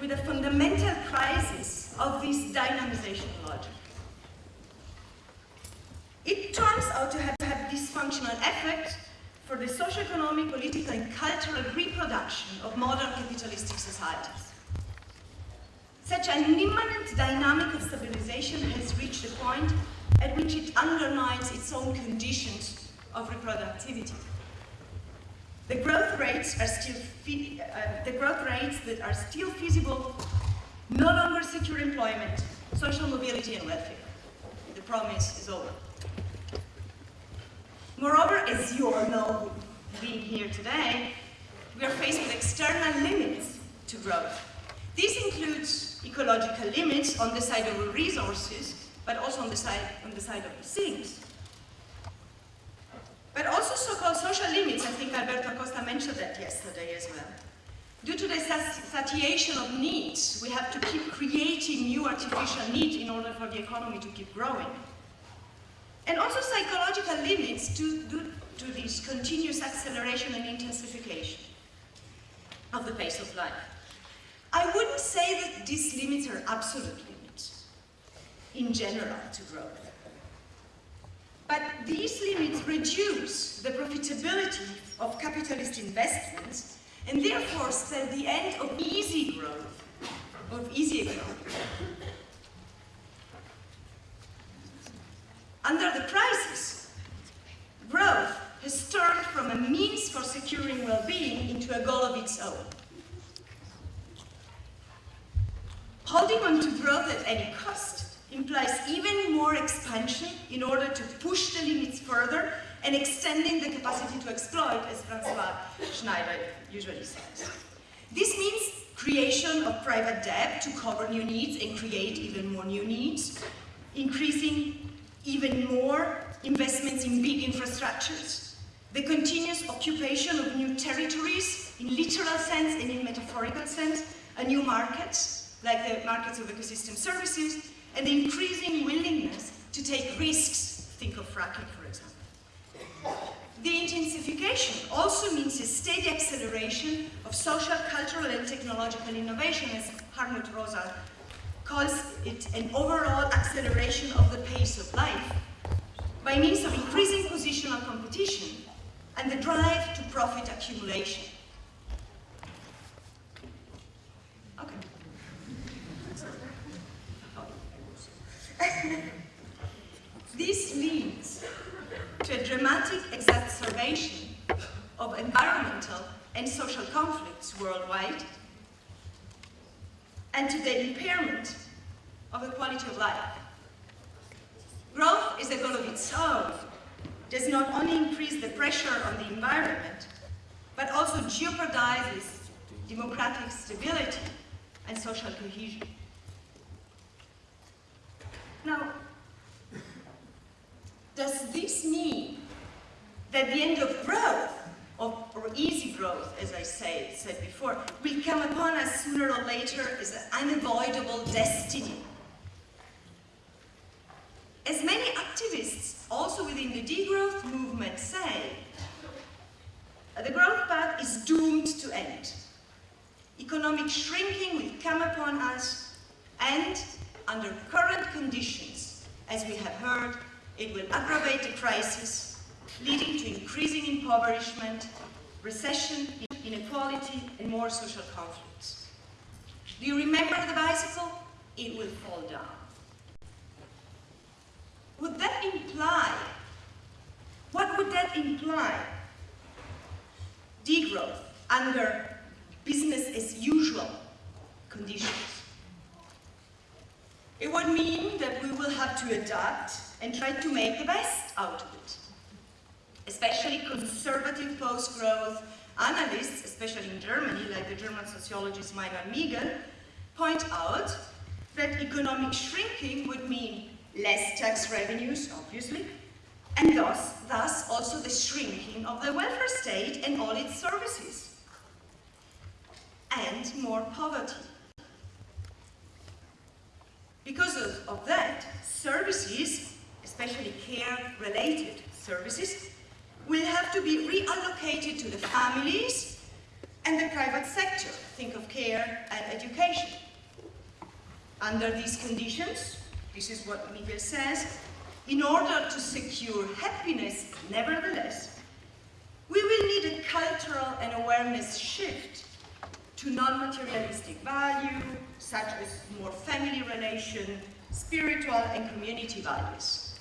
with a fundamental crisis of this dynamization logic. It turns out to have, to have dysfunctional effect for the socio-economic, political, and cultural reproduction of modern capitalistic societies. Such an imminent dynamic of stabilization has reached a point at which it undermines its own conditions of reproductivity. The growth rates are still uh, the growth rates that are still feasible no longer secure employment, social mobility, and welfare. The promise is over. Moreover, as you all know, being here today, we are faced with external limits to growth. This includes ecological limits on the side of resources, but also on the side, on the side of the things. But also so-called social limits, I think Alberto Acosta mentioned that yesterday as well. Due to the satiation of needs, we have to keep creating new artificial needs in order for the economy to keep growing. And also psychological limits to, to this continuous acceleration and intensification of the pace of life. I wouldn't say that these limits are absolute limits in general to growth. But these limits reduce the profitability of capitalist investments and therefore set the end of easy growth, of easy growth. Under the crisis, growth has turned from a means for securing well-being into a goal of its own. Holding on to growth at any cost implies even more expansion in order to push the limits further and extending the capacity to exploit, as Francois Schneider usually says. This means creation of private debt to cover new needs and create even more new needs, increasing even more investments in big infrastructures, the continuous occupation of new territories in literal sense and in metaphorical sense, a new market, like the markets of ecosystem services, and the increasing willingness to take risks, think of fracking for example. The intensification also means a steady acceleration of social, cultural and technological innovation as Hartmut Rosa calls it an overall acceleration of the pace of life by means of increasing positional competition and the drive to profit accumulation. Okay. this leads to a dramatic exacerbation of environmental and social conflicts worldwide and to the impairment of the quality of life. Growth is a goal of its own, does not only increase the pressure on the environment, but also jeopardizes democratic stability and social cohesion. Now, does this mean that the end of growth of, or easy growth, as I say, said before, will come upon us sooner or later as an unavoidable destiny. As many activists, also within the degrowth movement, say, the growth path is doomed to end. Economic shrinking will come upon us, and under current conditions, as we have heard, it will aggravate the crisis leading to increasing impoverishment, recession, inequality, and more social conflicts. Do you remember the bicycle? It will fall down. Would that imply, what would that imply? Degrowth under business as usual conditions. It would mean that we will have to adapt and try to make the best out of it especially conservative post-growth analysts, especially in Germany, like the German sociologist Meinhard Miegel, point out that economic shrinking would mean less tax revenues, obviously, and thus, thus also the shrinking of the welfare state and all its services, and more poverty. Because of, of that, services, especially care-related services, will have to be reallocated to the families and the private sector. Think of care and education. Under these conditions, this is what Miegel says, in order to secure happiness, nevertheless, We will need a cultural and awareness shift to non-materialistic value, such as more family relation, spiritual and community values.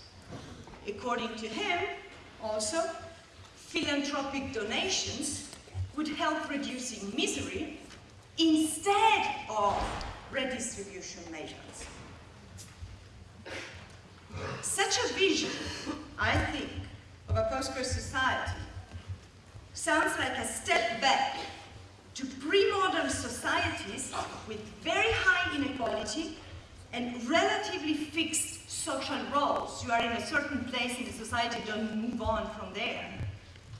According to him, also, philanthropic donations would help reducing misery instead of redistribution measures. Such a vision, I think, of a post-war society sounds like a step back to pre-modern societies with very high inequality and relatively fixed social roles. You are in a certain place in the society, don't move on from there.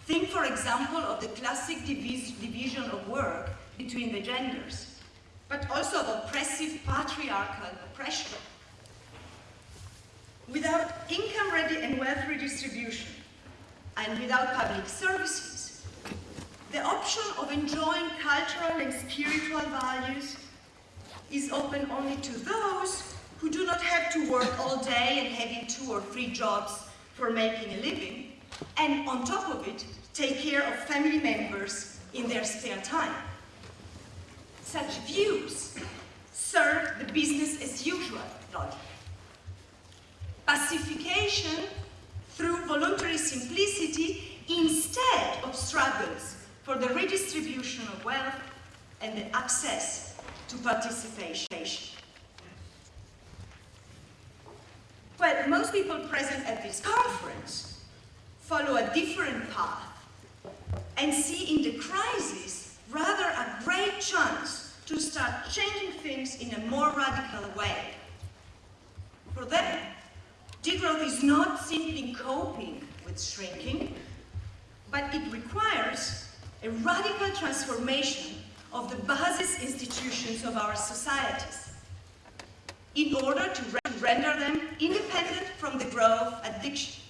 Think, for example, of the classic divis division of work between the genders, but also of oppressive patriarchal oppression. Without income ready and wealth redistribution, and without public services, the option of enjoying cultural and spiritual values is open only to those who do not have to work all day and having two or three jobs for making a living, and on top of it, take care of family members in their spare time. Such views serve the business as usual logic. Pacification through voluntary simplicity instead of struggles for the redistribution of wealth and the access to participation. Well, most people present at this conference follow a different path and see in the crisis rather a great chance to start changing things in a more radical way. For them, degrowth is not simply coping with shrinking, but it requires a radical transformation of the basis institutions of our societies in order to render them independent from the growth addiction.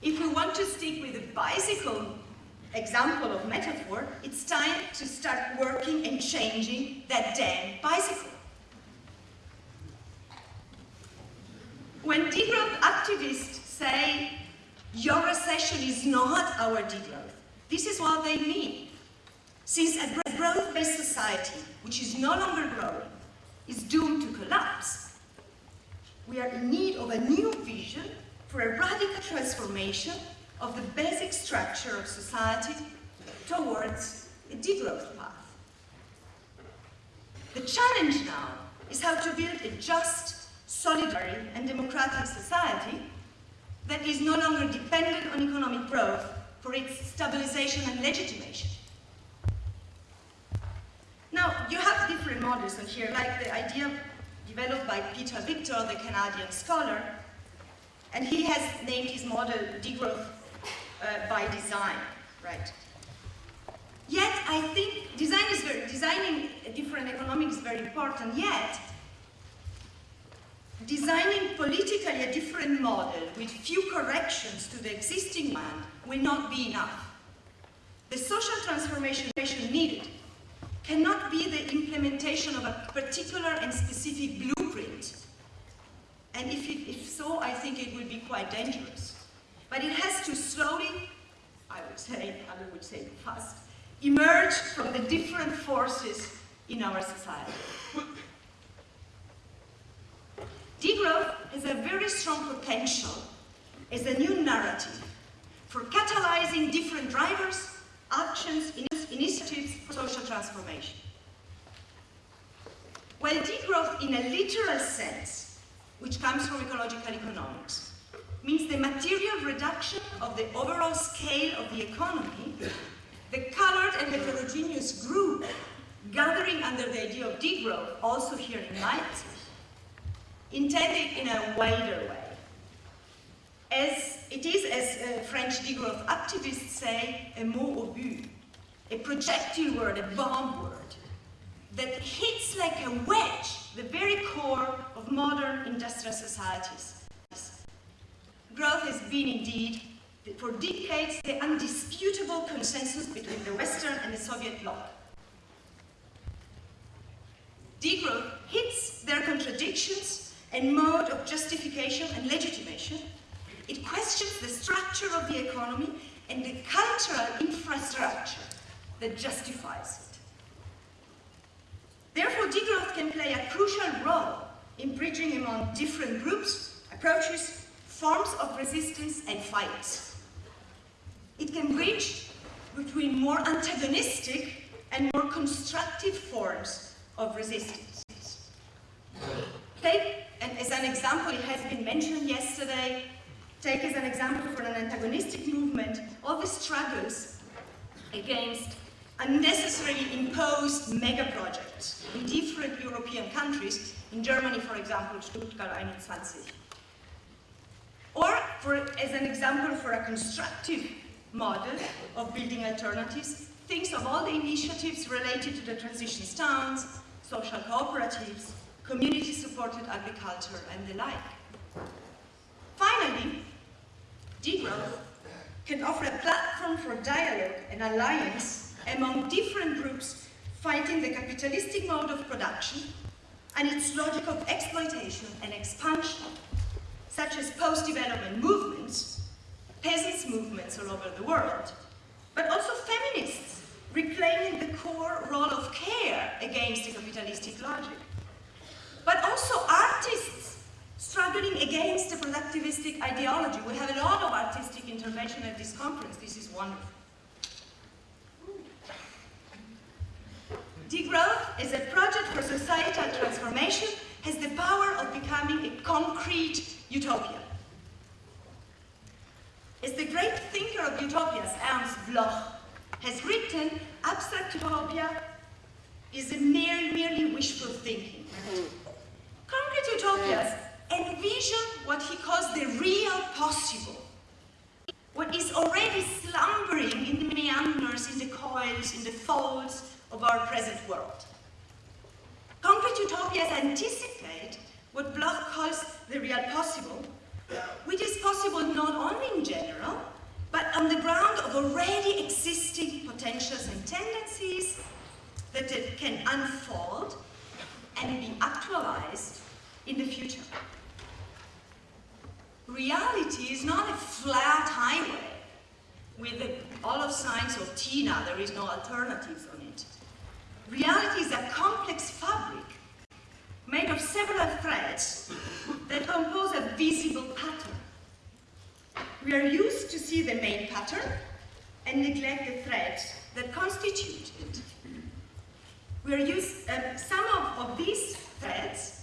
If we want to stick with the bicycle example of metaphor, it's time to start working and changing that damn bicycle. When degrowth activists say your recession is not our degrowth, this is what they mean. Since a growth-based society, which is no longer growing, is doomed to collapse, we are in need of a new vision for a radical transformation of the basic structure of society towards a degrowth path. The challenge now is how to build a just, solidary and democratic society that is no longer dependent on economic growth for its stabilization and legitimation. Now, you have different models on here, like the idea developed by Peter Victor, the Canadian scholar, and he has named his model degrowth uh, by design, right? Yet, I think design is very, designing a different economics is very important, yet, designing politically a different model with few corrections to the existing one will not be enough. The social transformation needed cannot be the implementation of a particular and specific blueprint. And if, it, if so, I think it will be quite dangerous. But it has to slowly, I would say, I would say fast, emerge from the different forces in our society. Degrowth has a very strong potential as a new narrative for catalyzing different drivers, actions, initiatives for social transformation. While degrowth in a literal sense, which comes from ecological economics, means the material reduction of the overall scale of the economy, the colored and heterogeneous group gathering under the idea of degrowth, also here in Leipzig, intended in a wider way. As it is, as uh, French degrowth activists say, a mot obus, a projectile word, a bomb word, that hits like a wedge the very core of modern industrial societies. Growth has been indeed, for decades, the undisputable consensus between the Western and the Soviet bloc. Degrowth hits their contradictions and mode of justification and legitimation. It questions the structure of the economy and the cultural infrastructure that justifies it. Therefore, degrowth can play a crucial role in bridging among different groups, approaches, forms of resistance and fights. It can bridge between more antagonistic and more constructive forms of resistance. Take, and as an example, it has been mentioned yesterday, take as an example for an antagonistic movement all the struggles against unnecessarily imposed mega projects in different European countries, in Germany, for example, Stuttgart 21. Or, for, as an example for a constructive model of building alternatives, think of all the initiatives related to the transition towns, social cooperatives, community-supported agriculture, and the like. Finally, degrowth can offer a platform for dialogue and alliance among different groups fighting the capitalistic mode of production and its logic of exploitation and expansion, such as post-development movements, peasants' movements all over the world, but also feminists reclaiming the core role of care against the capitalistic logic, but also artists struggling against the productivistic ideology. We have a lot of artistic intervention at this conference. This is wonderful. Degrowth as a project for societal transformation has the power of becoming a concrete utopia. As the great thinker of utopias, Ernst Bloch, has written, abstract utopia is a mere, merely wishful thinking. Concrete utopias envision what he calls the real possible, what is already slumbering in the meanders, in the coils, in the folds of our present world. Concrete utopias anticipate what Bloch calls the real possible, which is possible not only in general, but on the ground of already existing potentials and tendencies that can unfold and be actualized in the future. Reality is not a flat highway with all of science of TINA, there is no it. Reality is a complex fabric made of several threads that compose a visible pattern. We are used to see the main pattern and neglect the threads that constitute it. We are used, um, some of, of these threads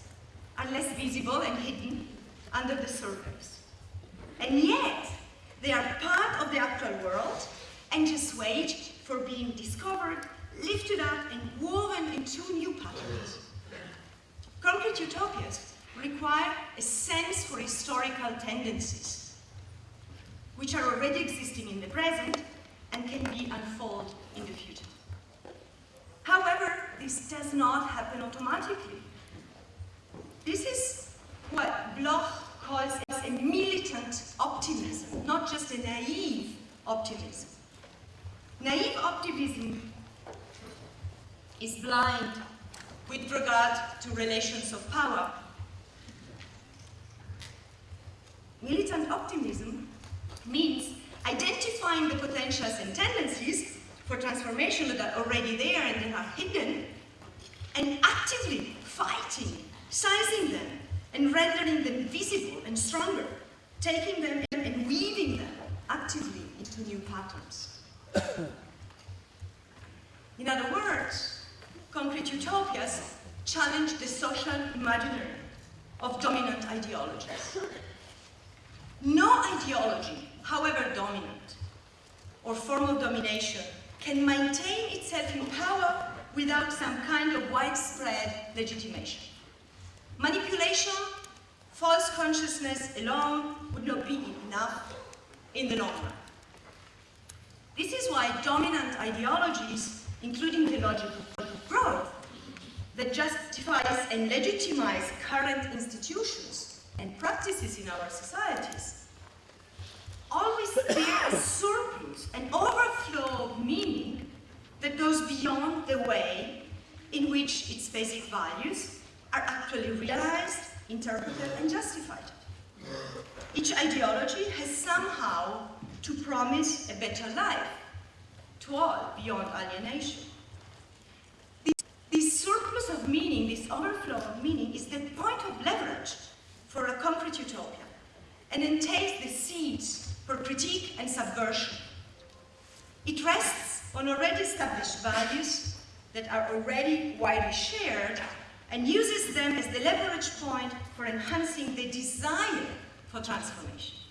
are less visible and hidden under the surface. And yet, they are part of the actual world and just wait for being discovered, lifted up, and woven into new patterns. Concrete utopias require a sense for historical tendencies, which are already existing in the present and can be unfolded in the future. However, this does not happen automatically. This is what Bloch calls a militant optimism, not just a naive optimism. Naive optimism is blind with regard to relations of power. Militant optimism means identifying the potentials and tendencies for transformation that are already there and that are hidden, and actively fighting, sizing them, and rendering them visible and stronger, taking them and weaving them actively into new patterns. In other words, concrete utopias challenge the social imaginary of dominant ideologies. No ideology, however dominant, or form of domination can maintain itself in power without some kind of widespread legitimation. Manipulation, false consciousness alone would not be enough in the long run. This is why dominant ideologies, including the logic of growth, that justifies and legitimizes current institutions and practices in our societies, always bear a surplus, an overflow of meaning that goes beyond the way in which its basic values are actually realized, interpreted, and justified. Each ideology has somehow to promise a better life to all beyond alienation. This, this surplus of meaning, this overflow of meaning, is the point of leverage for a concrete utopia and entails the seeds for critique and subversion. It rests on already established values that are already widely shared and uses them as the leverage point for enhancing the desire for transformation.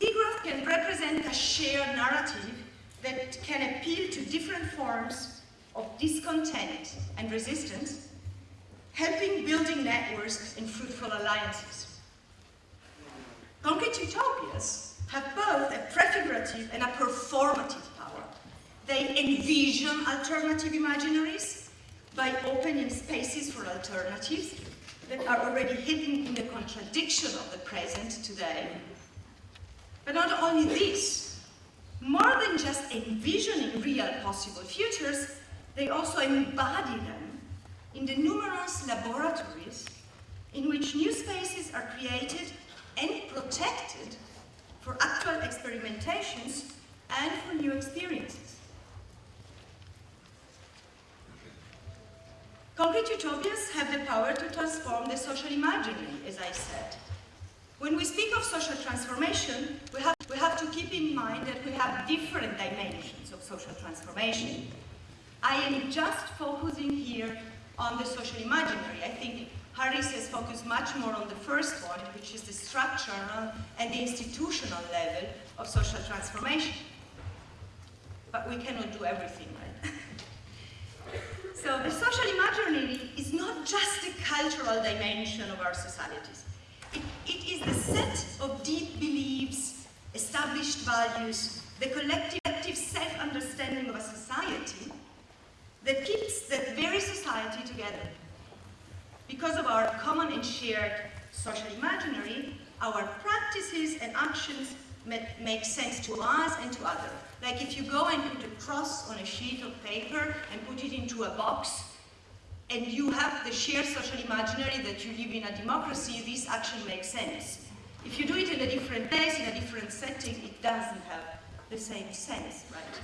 Degrowth can represent a shared narrative that can appeal to different forms of discontent and resistance, helping building networks and fruitful alliances. Concrete utopias have both a prefigurative and a performative power. They envision alternative imaginaries by opening spaces for alternatives that are already hidden in the contradiction of the present today. But not only this, more than just envisioning real possible futures, they also embody them in the numerous laboratories in which new spaces are created and protected for actual experimentations and for new experiences. Concrete utopias have the power to transform the social imaginary, as I said. When we speak of social transformation, we have, we have to keep in mind that we have different dimensions of social transformation. I am just focusing here on the social imaginary. I think Haris has focused much more on the first one, which is the structural and the institutional level of social transformation. But we cannot do everything, right? So the social imaginary is not just the cultural dimension of our societies. It, is the set of deep beliefs, established values, the collective self-understanding of a society that keeps that very society together. Because of our common and shared social imaginary, our practices and actions make sense to us and to others. Like if you go and put a cross on a sheet of paper and put it into a box, and you have the shared social imaginary that you live in a democracy, this action makes sense. If you do it in a different place, in a different setting, it doesn't have the same sense, right?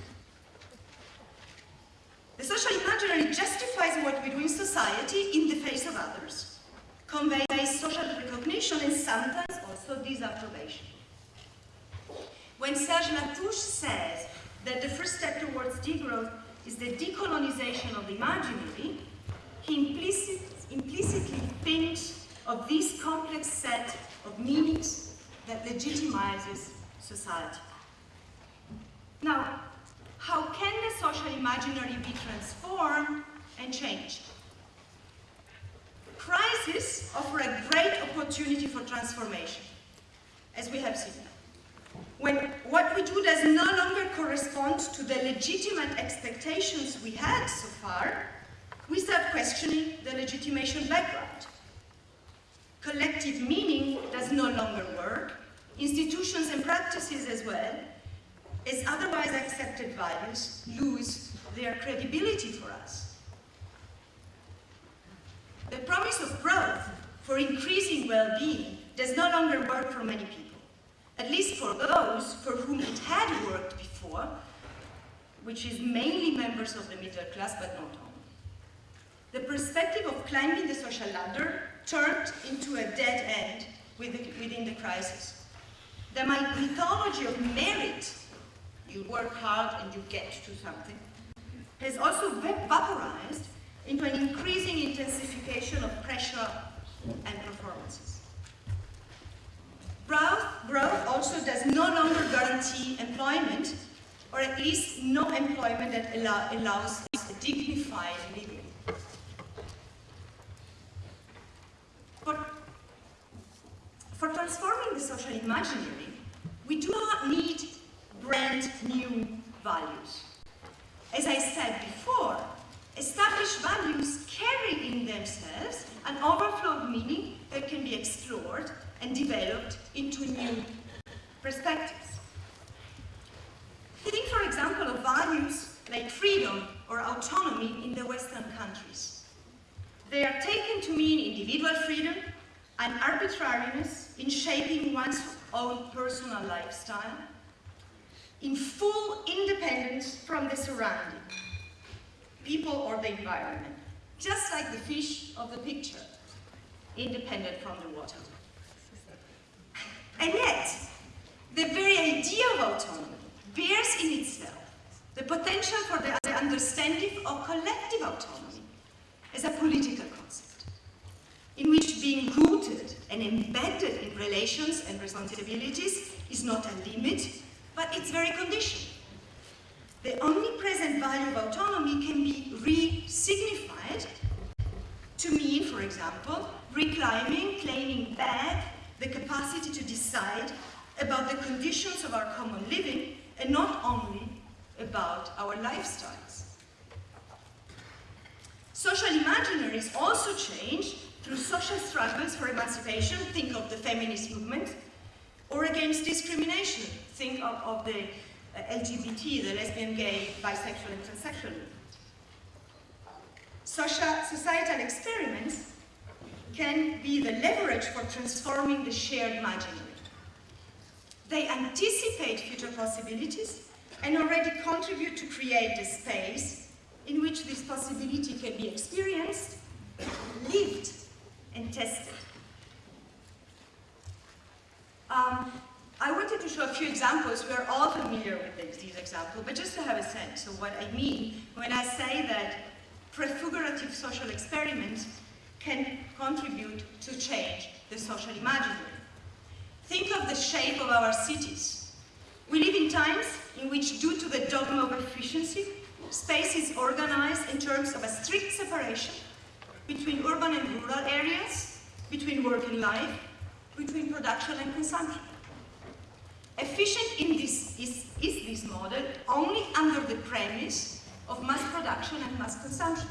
The social imaginary justifies what we do in society in the face of others, conveys social recognition and sometimes also disapprobation. When Serge Latouche says that the first step towards degrowth is the decolonization of the imaginary, he implicit, implicitly thinks of this complex set of meanings that legitimizes society. Now, how can the social imaginary be transformed and changed? Crises offer a great opportunity for transformation, as we have seen when what we do does no longer correspond to the legitimate expectations we had so far, we start questioning the legitimation background. Collective meaning does no longer work, institutions and practices as well, as otherwise accepted values lose their credibility for us. The promise of growth for increasing well-being does no longer work for many people at least for those for whom it had worked before, which is mainly members of the middle class, but not all. The perspective of climbing the social ladder turned into a dead end within the crisis. The mythology of merit, you work hard and you get to something, has also vaporized into an increasing intensification of pressure and performances. Growth, growth also does no longer guarantee employment, or at least no employment that allow, allows a dignified living. For, for transforming the social imaginary, we do not need brand new values. As I said before, established values carry in themselves an overflow of meaning that can be explored and developed into new perspectives. Think, for example, of values like freedom or autonomy in the Western countries. They are taken to mean individual freedom, an arbitrariness in shaping one's own personal lifestyle, in full independence from the surrounding, people or the environment, just like the fish of the picture, independent from the water. And yet, the very idea of autonomy bears in itself the potential for the, the understanding of collective autonomy as a political concept, in which being rooted and embedded in relations and responsibilities is not a limit, but its very condition. The omnipresent value of autonomy can be re-signified to mean, for example, reclaiming, claiming back the capacity to decide about the conditions of our common living and not only about our lifestyles. Social imaginaries also change through social struggles for emancipation, think of the feminist movement, or against discrimination, think of, of the uh, LGBT, the lesbian, gay, bisexual, and transsexual. Social, societal experiments can be the leverage for transforming the shared imaginary. They anticipate future possibilities and already contribute to create a space in which this possibility can be experienced, lived, and tested. Um, I wanted to show a few examples. We are all familiar with these, these examples, but just to have a sense of what I mean when I say that prefigurative social experiments can contribute to change the social imaginary. Think of the shape of our cities. We live in times in which, due to the dogma of efficiency, space is organized in terms of a strict separation between urban and rural areas, between work and life, between production and consumption. Efficient in this is, is this model only under the premise of mass production and mass consumption.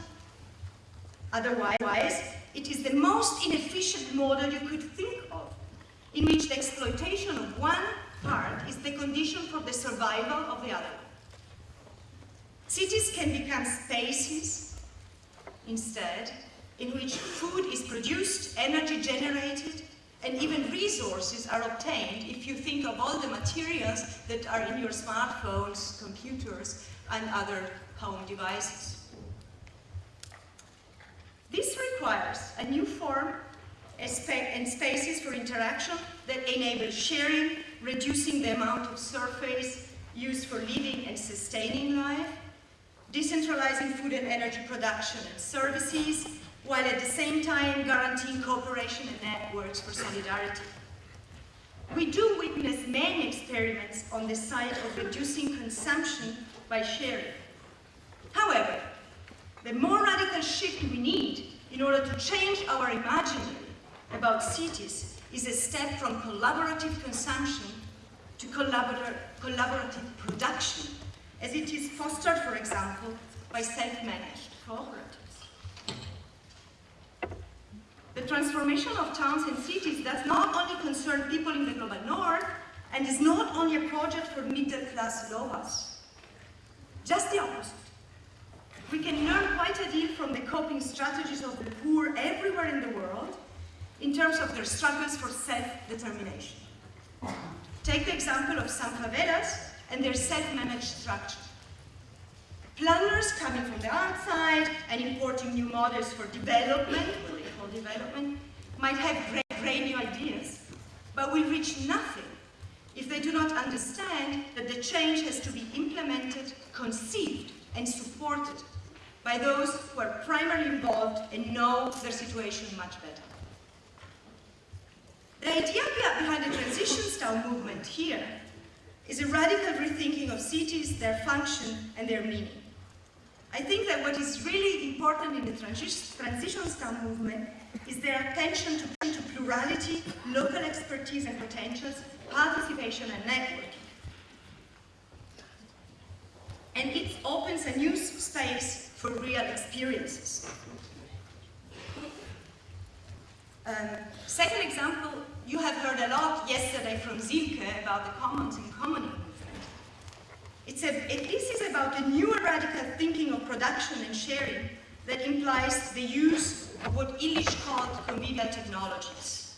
Otherwise, it is the most inefficient model you could think of, in which the exploitation of one part is the condition for the survival of the other. Cities can become spaces, instead, in which food is produced, energy generated, and even resources are obtained if you think of all the materials that are in your smartphones, computers, and other home devices. This requires a new form and spaces for interaction that enable sharing, reducing the amount of surface used for living and sustaining life, decentralizing food and energy production and services, while at the same time guaranteeing cooperation and networks for solidarity. We do witness many experiments on the side of reducing consumption by sharing. However, the more radical shift we need in order to change our imaginary about cities is a step from collaborative consumption to collaborative production, as it is fostered, for example, by self-managed cooperatives. The transformation of towns and cities does not only concern people in the global north, and is not only a project for middle-class Slovaks. Just the opposite. We can learn quite a deal from the coping strategies of the poor everywhere in the world in terms of their struggles for self-determination. Take the example of some favelas and their self-managed structure. Planners coming from the outside and importing new models for development, development, might have great, new ideas, but will reach nothing if they do not understand that the change has to be implemented, conceived, and supported by those who are primarily involved and know their situation much better. The idea behind the transition town movement here is a radical rethinking of cities, their function, and their meaning. I think that what is really important in the transition town movement is their attention to, to plurality, local expertise and potentials, participation and networking. And it opens a new space for real experiences. Um, second example, you have heard a lot yesterday from Silke about the commons and commoning movement. It's a, it, this is about a new radical thinking of production and sharing that implies the use what Illich called convivial technologies.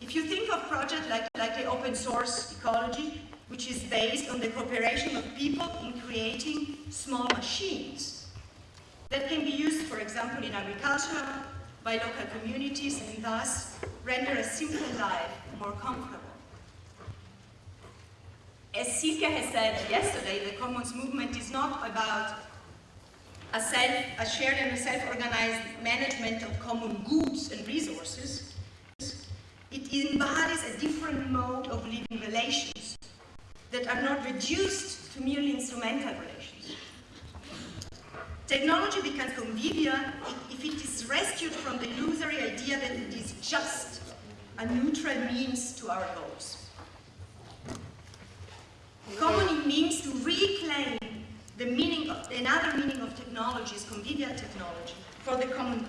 If you think of projects like, like the open source ecology, which is based on the cooperation of people in creating small machines that can be used, for example, in agriculture, by local communities, and thus render a simple life more comfortable. As Silke has said yesterday, the Commons movement is not about a, self, a shared and self-organized management of common goods and resources. It embodies a different mode of living relations that are not reduced to merely instrumental relations. Technology becomes convivial if it is rescued from the illusory idea that it is just a neutral means to our goals. Common means to reclaim the meaning of, another meaning of technology is convivial technology for the common good.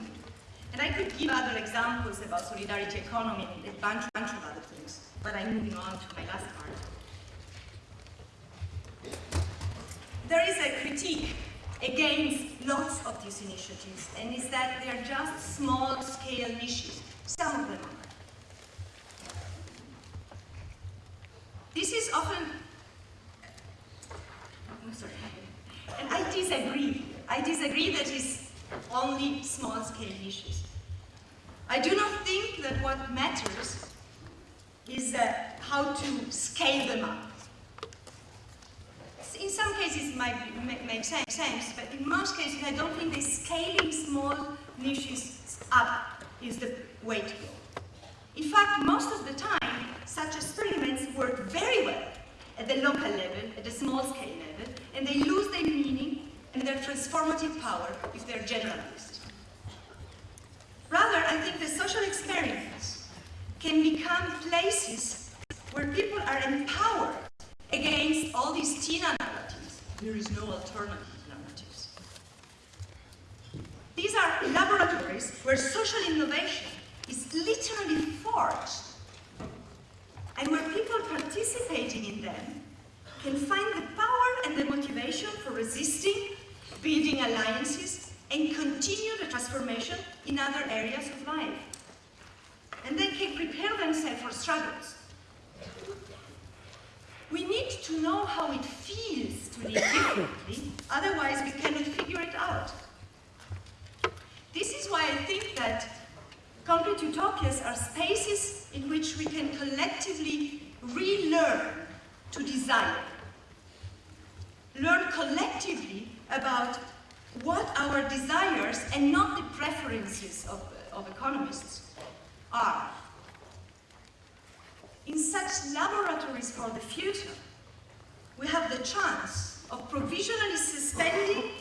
And I could give other examples about solidarity economy and a bunch, bunch of other things, but I'm moving on to my last part. There is a critique against lots of these initiatives, and is that they are just small-scale niches. Some of them are. This is often I'm sorry. And I disagree. I disagree that it's only small-scale issues. I do not think that what matters is uh, how to scale them up. In some cases it might make sense, but in most cases I don't think that scaling small niches up is the way to go. In fact, most of the time, such experiments work very well at the local level, at the small scale level, and they lose their meaning and their transformative power if they're generalized. Rather, I think the social experiments can become places where people are empowered against all these TINA narratives. There is no alternative narratives. These are laboratories where social innovation is literally forged and where people participating in them can find the power and the motivation for resisting, building alliances, and continue the transformation in other areas of life. And then can prepare themselves for struggles. We need to know how it feels to live differently, otherwise we cannot figure it out. This is why I think that concrete utopias are spaces in which we can collectively relearn to desire. Learn collectively about what our desires and not the preferences of, of economists are. In such laboratories for the future, we have the chance of provisionally suspending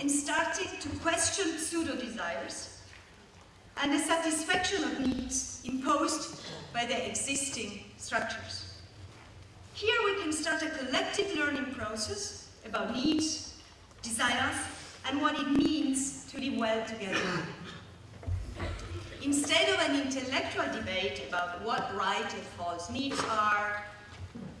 and starting to question pseudo-desires and the satisfaction of needs imposed by the existing structures. Here we can start a collective learning process about needs, desires, and what it means to live well together. Instead of an intellectual debate about what right and false needs are,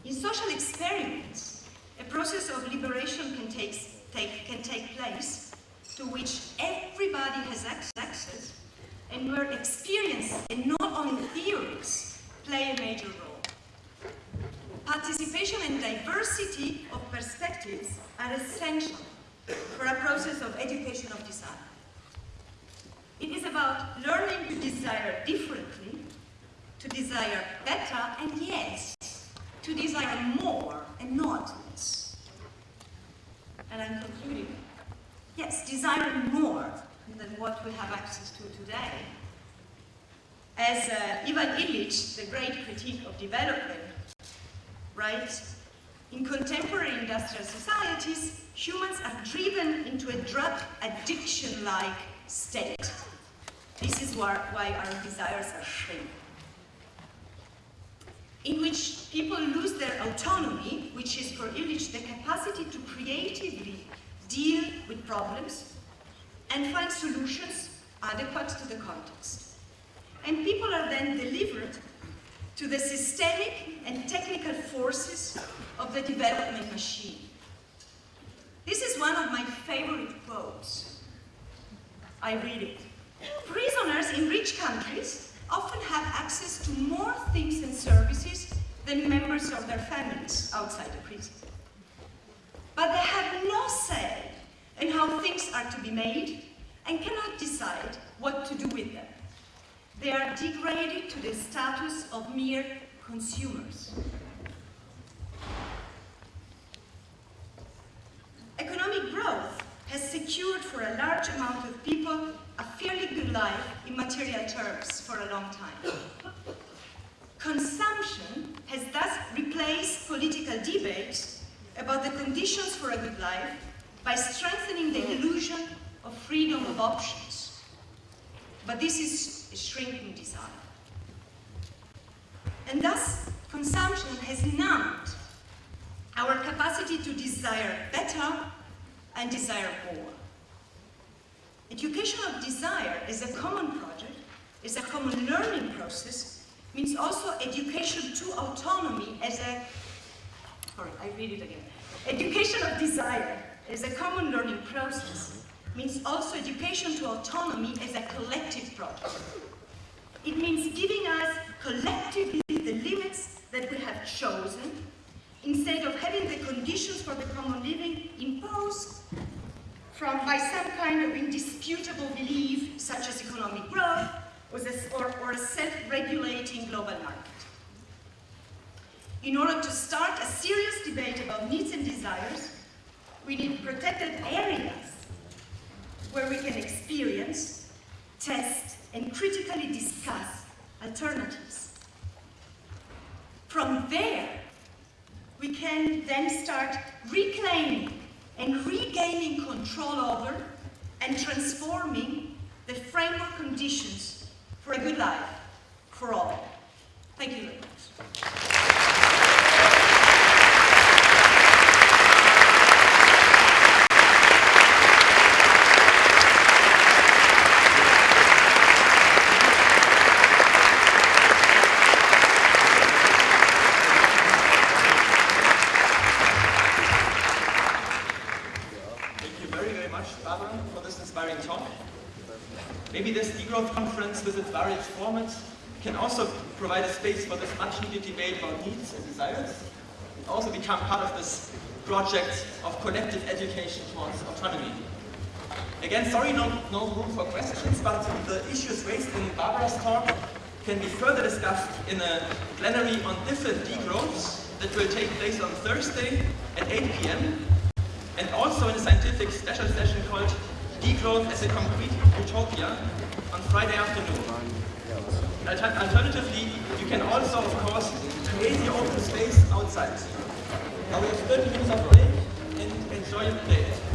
in social experiments, a process of liberation can take, take, can take place to which everybody has access and where experience and not only theories play a major role. Participation and diversity of perspectives are essential for a process of education of desire. It is about learning to desire differently, to desire better, and yes, to desire more and not less. And I'm concluding. Yes, desiring more than what we have access to today. As uh, Ivan Illich, the great critique of development, writes, in contemporary industrial societies, humans are driven into a drug addiction-like state. This is why, why our desires are shrinking. In which people lose their autonomy, which is for Illich the capacity to creatively deal with problems and find solutions adequate to the context. And people are then delivered to the systemic and technical forces of the development machine. This is one of my favorite quotes. I read it. Prisoners in rich countries often have access to more things and services than members of their families outside the prison. But they have no say in how things are to be made and cannot decide what to do with them. They are degraded to the status of mere consumers. Economic growth has secured for a large amount of people a fairly good life in material terms for a long time. Consumption has thus replaced political debate about the conditions for a good life by strengthening the illusion of freedom of options. But this is a shrinking desire. And thus, consumption has numbed our capacity to desire better and desire more. Education of desire is a common project, is a common learning process, means also education to autonomy as a, sorry, I read it again. Education of desire is a common learning process, means also education to autonomy as a collective project. It means giving us collectively the limits that we have chosen instead of having the conditions for the common living imposed from, by some kind of indisputable belief, such as economic growth or, or a self-regulating global market. In order to start a serious debate about needs and desires, we need protected areas where we can experience, test, and critically discuss alternatives. From there, we can then start reclaiming and regaining control over and transforming the framework conditions for a good life for all. Thank you very much. Thank you very, very much, Barbara, for this inspiring talk. Maybe this degrowth conference with its various formats can also provide a space for this much needed debate about needs and desires, and also become part of this project of collective education towards autonomy. Again, sorry, no, no room for questions, but the issues raised in Barbara's talk can be further discussed in a plenary on different degrowths that will take place on Thursday at 8 p.m. and also in a scientific special session called Degrowth as a Concrete Utopia on Friday afternoon. Alter- Alternatively, you can also, of course, create your open space outside. Now we have 30 minutes of break and enjoy your day.